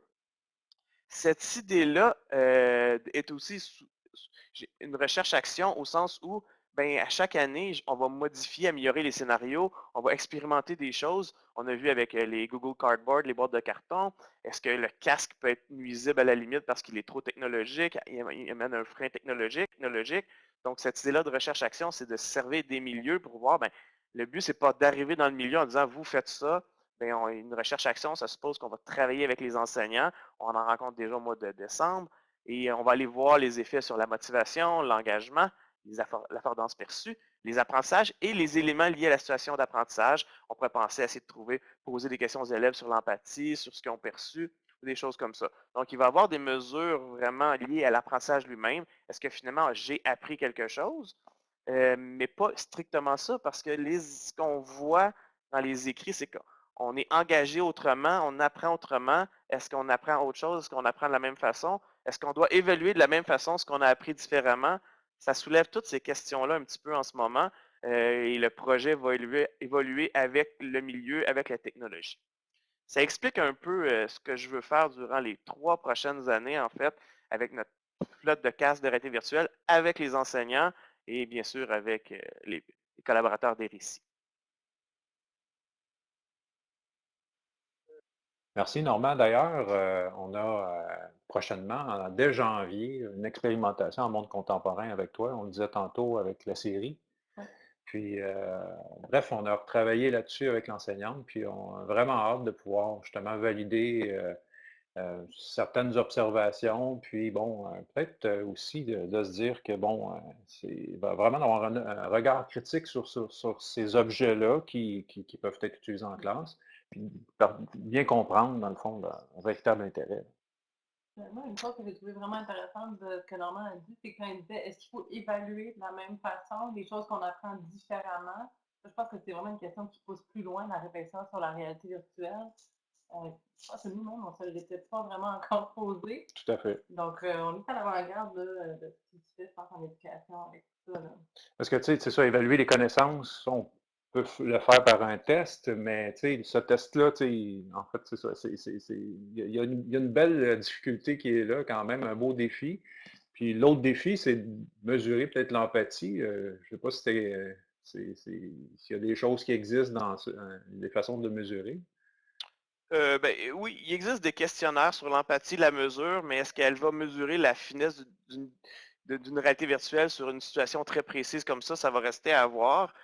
Cette idée-là euh, est aussi une recherche-action au sens où, ben, à chaque année, on va modifier, améliorer les scénarios, on va expérimenter des choses. On a vu avec euh, les Google Cardboard, les boîtes de carton, est-ce que le casque peut être nuisible à la limite parce qu'il est trop technologique, il amène un frein technologique, technologique? Donc, cette idée-là de recherche-action, c'est de servir des milieux pour voir, ben, le but, c'est pas d'arriver dans le milieu en disant, vous faites ça, ben, une recherche-action, ça suppose qu'on va travailler avec les enseignants. On en rencontre déjà au mois de décembre. Et on va aller voir les effets sur la motivation, l'engagement, l'affordance perçue, les apprentissages et les éléments liés à la situation d'apprentissage. On pourrait penser à essayer de trouver, poser des questions aux élèves sur l'empathie, sur ce qu'ils ont perçu, des choses comme ça. Donc, il va y avoir des mesures vraiment liées à l'apprentissage lui-même. Est-ce que finalement, j'ai appris quelque chose? Euh, mais pas strictement ça, parce que ce qu'on voit dans les écrits, c'est qu'on est engagé autrement, on apprend autrement. Est-ce qu'on apprend autre chose? Est-ce qu'on apprend de la même façon? Est-ce qu'on doit évaluer de la même façon ce qu'on a appris différemment? Ça soulève toutes ces questions-là un petit peu en ce moment euh, et le projet va évoluer, avec le milieu, avec la technologie. Ça explique un peu euh, ce que je veux faire durant les trois prochaines années, en fait, avec notre flotte de casse de réalité virtuelle, avec les enseignants et bien sûr avec les collaborateurs des récits. Merci Normand. D'ailleurs, euh, on a euh, prochainement, dès janvier, une expérimentation en monde contemporain avec toi. On le disait tantôt avec la série. Puis, euh, bref, on a retravaillé là-dessus avec l'enseignante, puis on a vraiment hâte de pouvoir justement valider certaines observations, puis bon, peut-être aussi de, se dire que bon, c'est vraiment d'avoir un, regard critique sur, ces objets-là qui, peuvent être utilisés en classe bien comprendre, dans le fond, le véritable intérêt. Moi, une chose que j'ai trouvé vraiment intéressante de ce que Normand a dit, c'est quand il disait est-ce qu'il faut évaluer de la même façon les choses qu'on apprend différemment? Je pense que c'est vraiment une question qui pousse plus loin la réflexion sur la réalité virtuelle. Euh, je pense que nous-mêmes, on ne se l'était pas vraiment encore posé. Tout à fait. Donc, euh, on est à l'avant-garde de, ce qui se fait, je pense, en éducation avec tout ça. Parce que, tu sais, c'est ça, évaluer les connaissances, on peut le faire par un test, mais ce test-là, en fait, c'est ça. Il y, a une belle difficulté qui est là, quand même, un beau défi. Puis l'autre défi, c'est de mesurer peut-être l'empathie. je ne sais pas si s'il y a des choses qui existent dans les façons de mesurer. Euh, ben, oui, il existe des questionnaires sur l'empathie, la mesure, mais est-ce qu'elle va mesurer la finesse d'une réalité virtuelle sur une situation très précise comme ça, ça va rester à voir.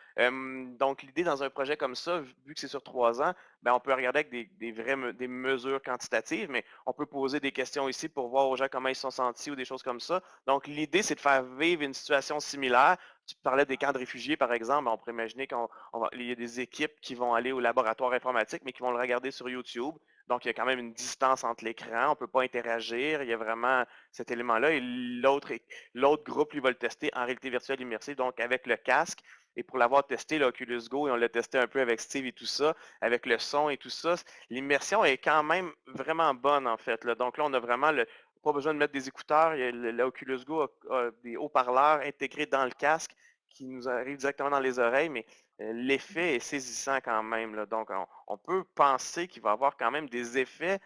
donc, l'idée dans un projet comme ça, vu que c'est sur trois ans, ben, on peut regarder avec des, des vraies des mesures quantitatives, mais on peut poser des questions ici pour voir aux gens comment ils sont sentis ou des choses comme ça. Donc, l'idée, c'est de faire vivre une situation similaire. Tu parlais des camps de réfugiés, par exemple. On pourrait imaginer qu'il y a des équipes qui vont aller au laboratoire informatique, mais qui vont le regarder sur YouTube. Donc, il y a quand même une distance entre l'écran, on ne peut pas interagir, il y a vraiment cet élément-là. Et l'autre groupe, lui, va le tester en réalité virtuelle immersive, donc avec le casque. Et pour l'avoir testé, l'Oculus Go, et on l'a testé un peu avec Steve et tout ça, avec le son et tout ça, l'immersion est quand même vraiment bonne, en fait. Donc là, on a vraiment le, pas besoin de mettre des écouteurs. L'Oculus Go a des haut-parleurs intégrés dans le casque qui nous arrivent directement dans les oreilles, mais l'effet est saisissant quand même. Donc, on, peut penser qu'il va y avoir quand même des effets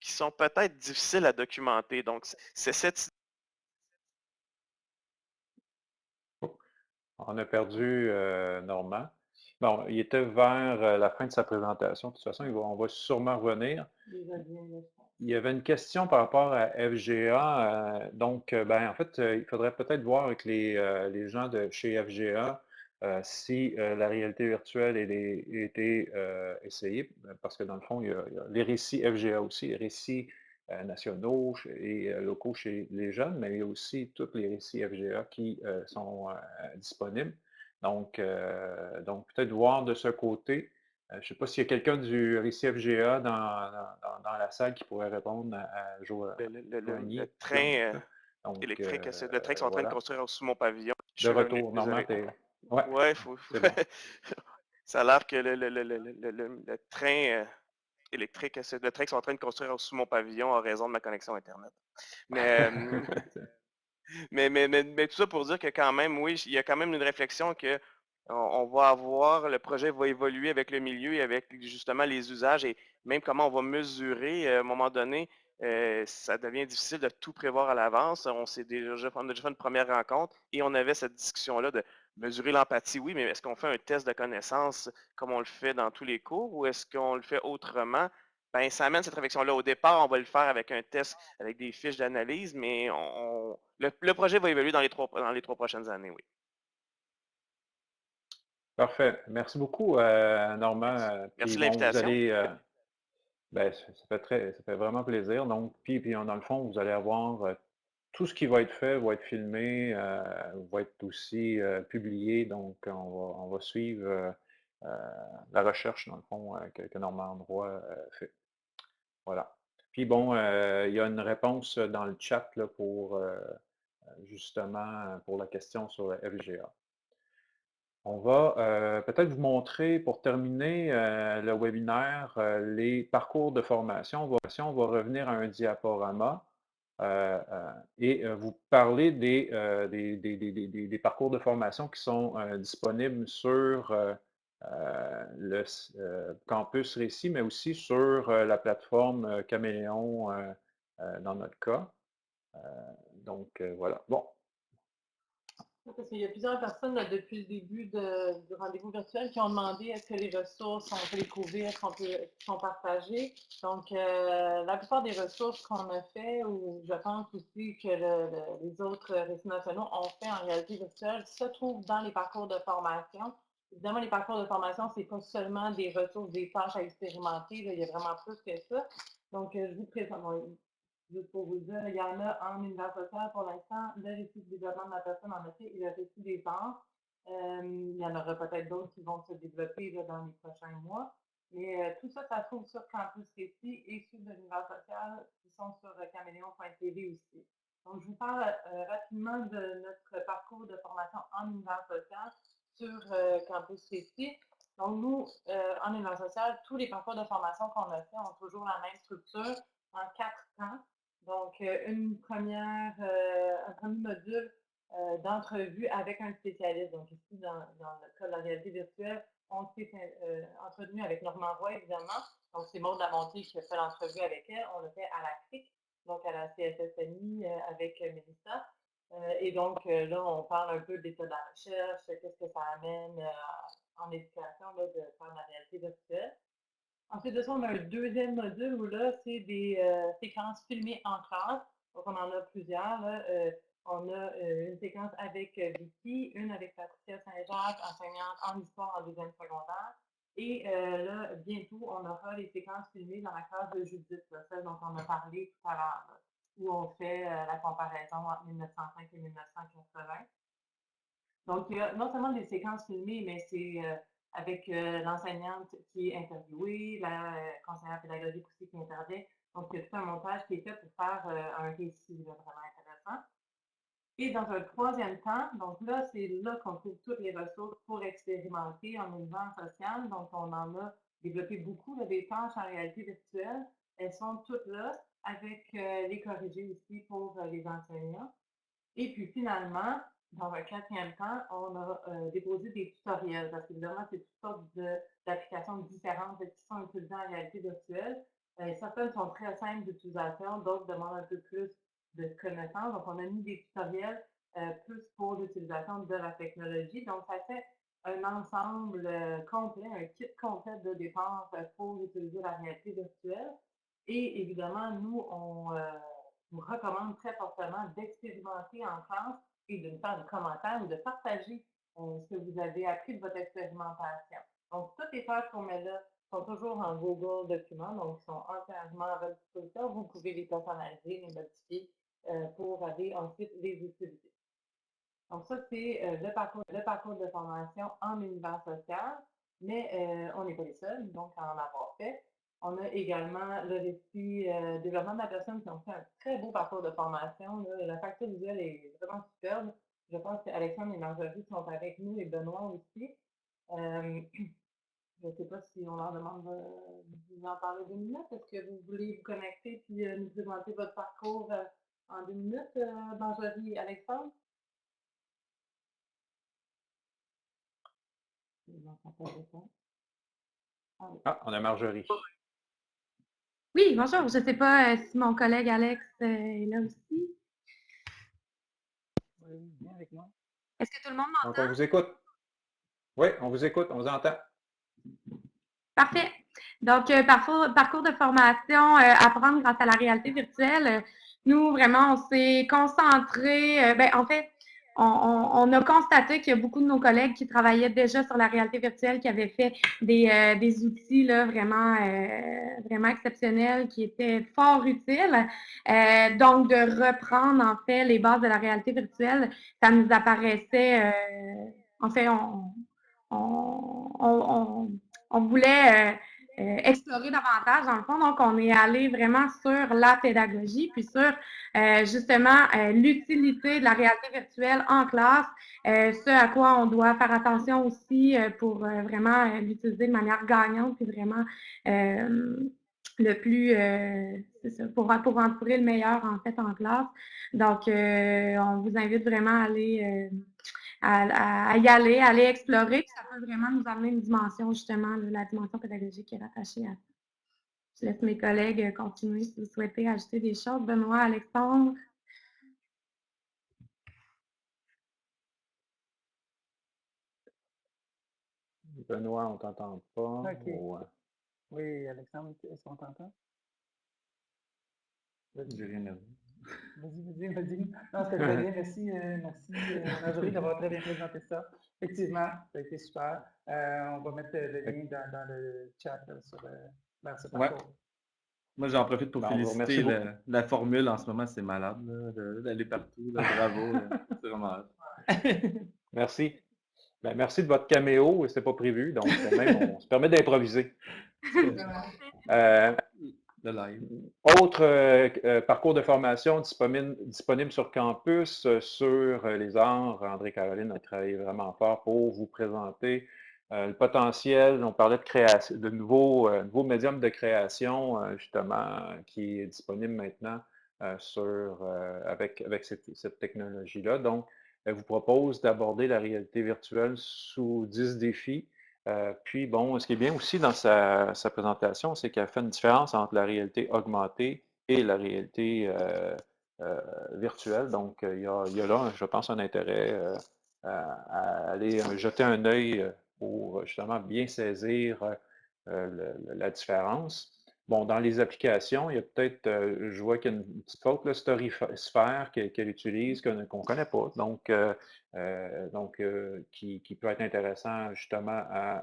qui sont peut-être difficiles à documenter. Donc, c'est cette... On a perdu euh, Normand. Bon, il était vers euh, la fin de sa présentation. De toute façon, on va sûrement revenir. Il y avait une question par rapport à FGA. Euh, donc, ben, en fait, il faudrait peut-être voir avec les, les gens de chez FGA euh, si euh, la réalité virtuelle a été euh, essayée, parce que dans le fond, il y, a, les récits FGA aussi, les récits nationaux et locaux chez les jeunes, mais il y a aussi tous les récits FGA qui sont disponibles. Donc, donc peut-être voir de ce côté. Je ne sais pas s'il y a quelqu'un du récit FGA dans, dans, la salle qui pourrait répondre à, Joël. Le, le, train électrique, le train qu'ils sont en train de construire sous mon pavillon. De retour, normalement, Ouais, ouais faut, ça a l'air que le, train euh, électrique, le train qu'ils sont en train de construire sous mon pavillon a raison de ma connexion Internet. Mais, mais, mais, mais, tout ça pour dire que quand même, oui, il y a quand même une réflexion que on, va avoir, le projet va évoluer avec le milieu et avec justement les usages et même comment on va mesurer euh, à un moment donné. Euh, ça devient difficile de tout prévoir à l'avance. On, a déjà fait une première rencontre et on avait cette discussion-là de Mesurer l'empathie, oui, mais est-ce qu'on fait un test de connaissance comme on le fait dans tous les cours ou est-ce qu'on le fait autrement? Ben, ça amène cette réflexion-là. Au départ, on va le faire avec un test, avec des fiches d'analyse, mais on, le, projet va évoluer dans les trois, dans les trois prochaines années, oui. Parfait. Merci beaucoup, euh, Normand. Merci de l'invitation. Euh, ben, ça, fait très, ça fait vraiment plaisir. Donc, puis, puis dans le fond, vous allez avoir euh, tout ce qui va être fait va être filmé, euh, va être aussi euh, publié. Donc, on va, suivre euh, la recherche, dans le fond, que, que, Normand Roy fait. Voilà. Puis bon, il y a une réponse dans le chat là, pour justement pour la question sur le FGA. On va peut-être vous montrer, pour terminer le webinaire, les parcours de formation. On va revenir à un diaporama. Euh, euh, et euh, vous parlez des, des, des, parcours de formation qui sont disponibles sur le campus Récit, mais aussi sur la plateforme Caméléon dans notre cas. donc voilà. Bon, parce qu'il y a plusieurs personnes depuis le début du rendez-vous virtuel qui ont demandé est-ce que les ressources, on peut les couvrir, sont partagées. Donc, euh, la plupart des ressources qu'on a fait, ou je pense aussi que les autres récits nationaux ont fait en réalité virtuelle, se trouvent dans les parcours de formation. Évidemment, les parcours de formation, ce n'est pas seulement des ressources, des tâches à expérimenter, il y a vraiment plus que ça. Donc, euh, je vous présente, juste pour vous dire, il y en a en univers social pour l'instant, le récit de développement de la personne en effet et le récit des arts. Euh, il y en aura peut-être d'autres qui vont se développer dans les prochains mois. Mais euh, tout ça, ça se trouve sur Campus Récit et sur l'univers social qui sont sur euh, caméléon.tv aussi. Donc, je vous parle rapidement de notre parcours de formation en univers social sur Campus Récit. Donc, nous, en univers social, tous les parcours de formation qu'on a fait ont toujours la même structure en quatre temps. Donc, euh, une première, euh, un premier module d'entrevues avec un spécialiste. Donc ici, dans, le cas de la réalité virtuelle, on s'est entretenu avec Normand Roy, évidemment. Donc c'est Maud Lamontier qui a fait l'entrevue avec elle. On l'a fait à la CRIC, donc à la CSSNI avec Mélissa. et donc là, on parle un peu de l'état de la recherche, qu'est-ce que ça amène en éducation de faire la réalité virtuelle. Ensuite de ça, on a un deuxième module où là, c'est des euh, séquences filmées en classe. Donc, on en a plusieurs. Euh, on a euh, une séquence avec Vicky, une avec Patricia Saint-Jacques, enseignante en histoire en deuxième secondaire. Et là, bientôt, on aura les séquences filmées dans la classe de Judith, celle dont on a parlé tout à l'heure, où on fait la comparaison entre 1905 et 1980. Donc, il y a non seulement des séquences filmées, mais c'est avec euh, l'enseignante qui est interviewée, la euh, conseillère pédagogique aussi qui intervient. Donc, il y a tout un montage qui est fait pour faire euh, un récit vraiment intéressant. Et dans un troisième temps, donc là, c'est là qu'on trouve toutes les ressources pour expérimenter en mouvement social. Donc, on en a développé beaucoup, là, des tâches en réalité virtuelle. Elles sont toutes là, avec les corrigés aussi pour les enseignants. Et puis finalement, dans un quatrième temps, on a euh, déposé des tutoriels parce qu'évidemment, c'est toutes sortes d'applications différentes qui sont utilisées en réalité virtuelle. Euh, certaines sont très simples d'utilisation, d'autres demandent un peu plus de connaissances. Donc, on a mis des tutoriels euh, plus pour l'utilisation de la technologie. Donc, ça fait un ensemble complet, un kit complet de dépenses pour utiliser la réalité virtuelle. Et évidemment, nous, on vous recommande très fortement d'expérimenter en classe de nous faire des commentaires ou de partager euh, ce que vous avez appris de votre expérimentation. Donc, toutes les tâches qu'on met là sont toujours en Google Documents, donc sont entièrement à votre disposition. Vous pouvez les personnaliser, les modifier euh, pour aller ensuite les utiliser. Donc, ça, c'est euh, le, parcours, le parcours de formation en univers social, mais on n'est pas les seuls, donc, à en avoir fait. On a également le récit euh, développement de la personne qui ont fait un très beau parcours de formation. La facture visuelle est vraiment superbe. Je pense qu'Alexandre et Marjorie sont avec nous et Benoît aussi. Euh, je ne sais pas si on leur demande de vous en parler deux minutes. Est-ce que vous voulez vous connecter et euh, nous présenter votre parcours en deux minutes, Marjorie et Alexandre? Ah, on a Marjorie. Oui, bonjour. Je ne sais pas euh, si mon collègue Alex euh, est là aussi. Oui, avec moi. Est-ce que tout le monde m'entend? on vous écoute. Oui, on vous écoute, on vous entend. Parfait. Donc, euh, parcours, parcours, de formation, apprendre grâce à la réalité virtuelle. nous, vraiment, on s'est concentré, ben, en fait, on, a constaté qu'il y a beaucoup de nos collègues qui travaillaient déjà sur la réalité virtuelle, qui avaient fait des, euh, outils là, vraiment, euh, vraiment exceptionnels, qui étaient fort utiles. Euh, donc, de reprendre en fait les bases de la réalité virtuelle, ça nous apparaissait, en fait, on, on voulait euh, explorer davantage dans le fond. Donc, on est allé vraiment sur la pédagogie, puis sur euh, justement euh, l'utilité de la réalité virtuelle en classe, ce à quoi on doit faire attention aussi pour vraiment l'utiliser de manière gagnante, puis vraiment le plus, ça, pour, pour en le meilleur en fait en classe. Donc, on vous invite vraiment à aller à, y aller, à aller explorer. Puis ça peut vraiment nous amener une dimension, justement, la dimension pédagogique qui est rattachée à ça. Je laisse mes collègues continuer si vous souhaitez ajouter des choses. Benoît, Alexandre? Benoît, on ne t'entend pas. Euh? Oui, Alexandre, est-ce qu'on t'entend? J'ai rien à Vas-y, vas-y, vas-y. Non, c'était très bien. Merci, euh, merci euh, Marjorie d'avoir très bien présenté ça. Effectivement, ça a été super. Euh, on va mettre le lien dans, dans le chat sur, vers ce parcours. Moi, j'en profite pour ben, féliciter la, formule en ce moment, c'est malade, d'aller partout. bravo, c'est vraiment Merci. Ben, merci de votre caméo, c'était pas prévu, donc même on se permet d'improviser. Autre euh, euh, parcours de formation disponible, sur campus euh, sur les arts. André-Caroline a travaillé vraiment fort pour vous présenter le potentiel. On parlait de création, de nouveaux, nouveaux médiums de création, justement, qui est disponible maintenant sur, avec, avec cette, cette technologie-là. Donc, elle vous propose d'aborder la réalité virtuelle sous 10 défis. Puis, bon, ce qui est bien aussi dans sa, présentation, c'est qu'elle fait une différence entre la réalité augmentée et la réalité virtuelle. Donc, il y, a, il y, a, là, je pense, un intérêt à aller jeter un œil pour justement bien saisir la différence. Bon, dans les applications, il y a peut-être, euh, je vois qu'il y a une petite faute, le Storysphere qu'elle utilise, qu'on ne connaît pas, donc, euh, euh, donc qui, peut être intéressant justement à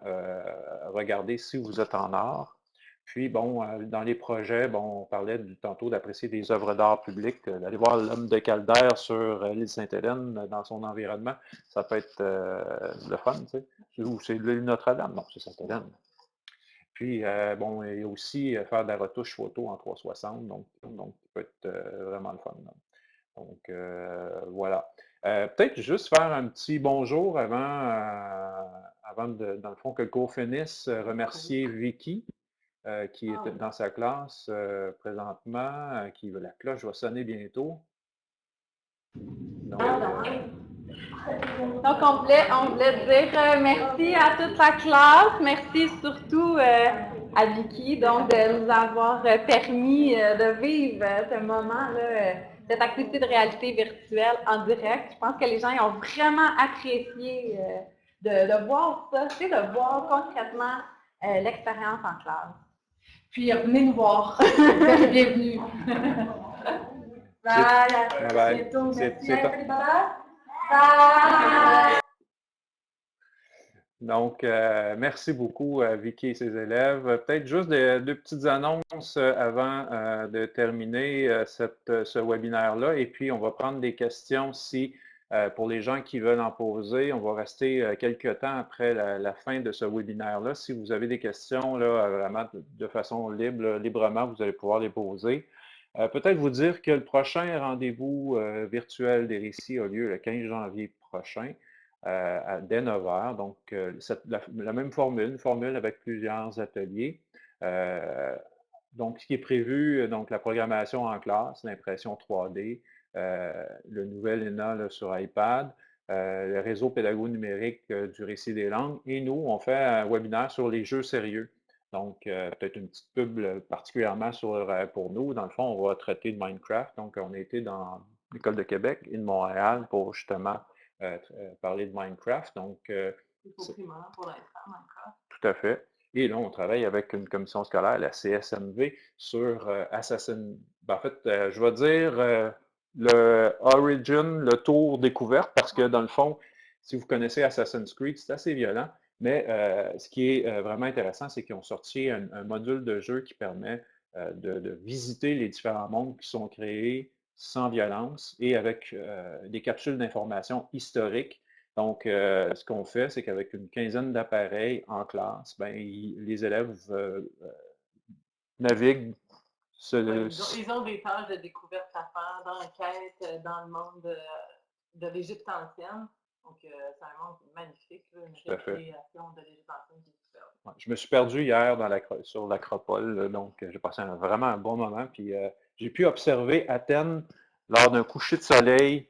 regarder si vous êtes en art. Puis, bon, dans les projets, bon, on parlait tantôt d'apprécier des œuvres d'art publiques, d'aller voir l'homme de Caldaire sur l'île Sainte-Hélène dans son environnement, ça peut être le fun, tu sais. Ou c'est l'île Notre-Dame, non, c'est Sainte-Hélène. Puis, euh, bon, il y a aussi euh, faire de la retouche photo en 360, donc, donc ça peut être euh, vraiment le fun. Donc, voilà. Peut-être juste faire un petit bonjour avant, avant de, dans le fond, que le cours finisse. Remercier Vicky, qui est ah dans sa classe présentement, qui la cloche va sonner bientôt. Donc, donc, on voulait, on voulait dire euh, merci à toute la classe. Merci surtout euh, à Vicky donc, de nous avoir euh, permis de vivre ce moment-là, cette activité de réalité virtuelle en direct. Je pense que les gens ont vraiment apprécié de, voir ça, tu de voir concrètement l'expérience en classe. Puis, venez nous voir. Bienvenue. Bye. Bye. Bye. Donc, euh, merci beaucoup à Vicky et ses élèves. Peut-être juste deux petites annonces euh, avant euh, de terminer ce webinaire-là. Et puis, on va prendre des questions si, pour les gens qui veulent en poser, on va rester quelques temps après la, fin de ce webinaire-là. Si vous avez des questions, là, vraiment de façon libre, librement, vous allez pouvoir les poser. Euh, peut-être vous dire que le prochain rendez-vous euh, virtuel des récits a lieu le 15 janvier prochain, euh, à, dès 9 h. Donc, la, même formule, une formule avec plusieurs ateliers. donc, ce qui est prévu, donc la programmation en classe, l'impression 3D, le nouvel ENA sur iPad, le réseau pédago numérique du récit des langues. Et nous, on fait un webinaire sur les jeux sérieux. Donc, euh, peut-être une petite pub particulièrement sur, euh, pour nous. Dans le fond, on va traiter de Minecraft. Donc, on a été dans l'École de Québec et de Montréal pour justement euh, parler de Minecraft. Donc, pour Minecraft. Tout à fait. Et là, on travaille avec une commission scolaire, la CSMV, sur Assassin. Ben, en fait, je vais dire le Origin, le tour découverte, parce que dans le fond, si vous connaissez Assassin's Creed, c'est assez violent. Mais euh, ce qui est euh, vraiment intéressant, c'est qu'ils ont sorti un, module de jeu qui permet euh, de, visiter les différents mondes qui sont créés sans violence et avec des capsules d'information historiques. Donc, ce qu'on fait, c'est qu'avec une quinzaine d'appareils en classe, ben, les élèves naviguent. ils, ont, des tâches de découverte à faire, d'enquête dans le monde de l'Égypte ancienne. Donc, euh, c'est un monde magnifique, une récréation de l'éducation ouais, Je me suis perdu hier dans la, sur l'Acropole, donc euh, j'ai passé vraiment un bon moment. Puis euh, j'ai pu observer Athènes lors d'un coucher de soleil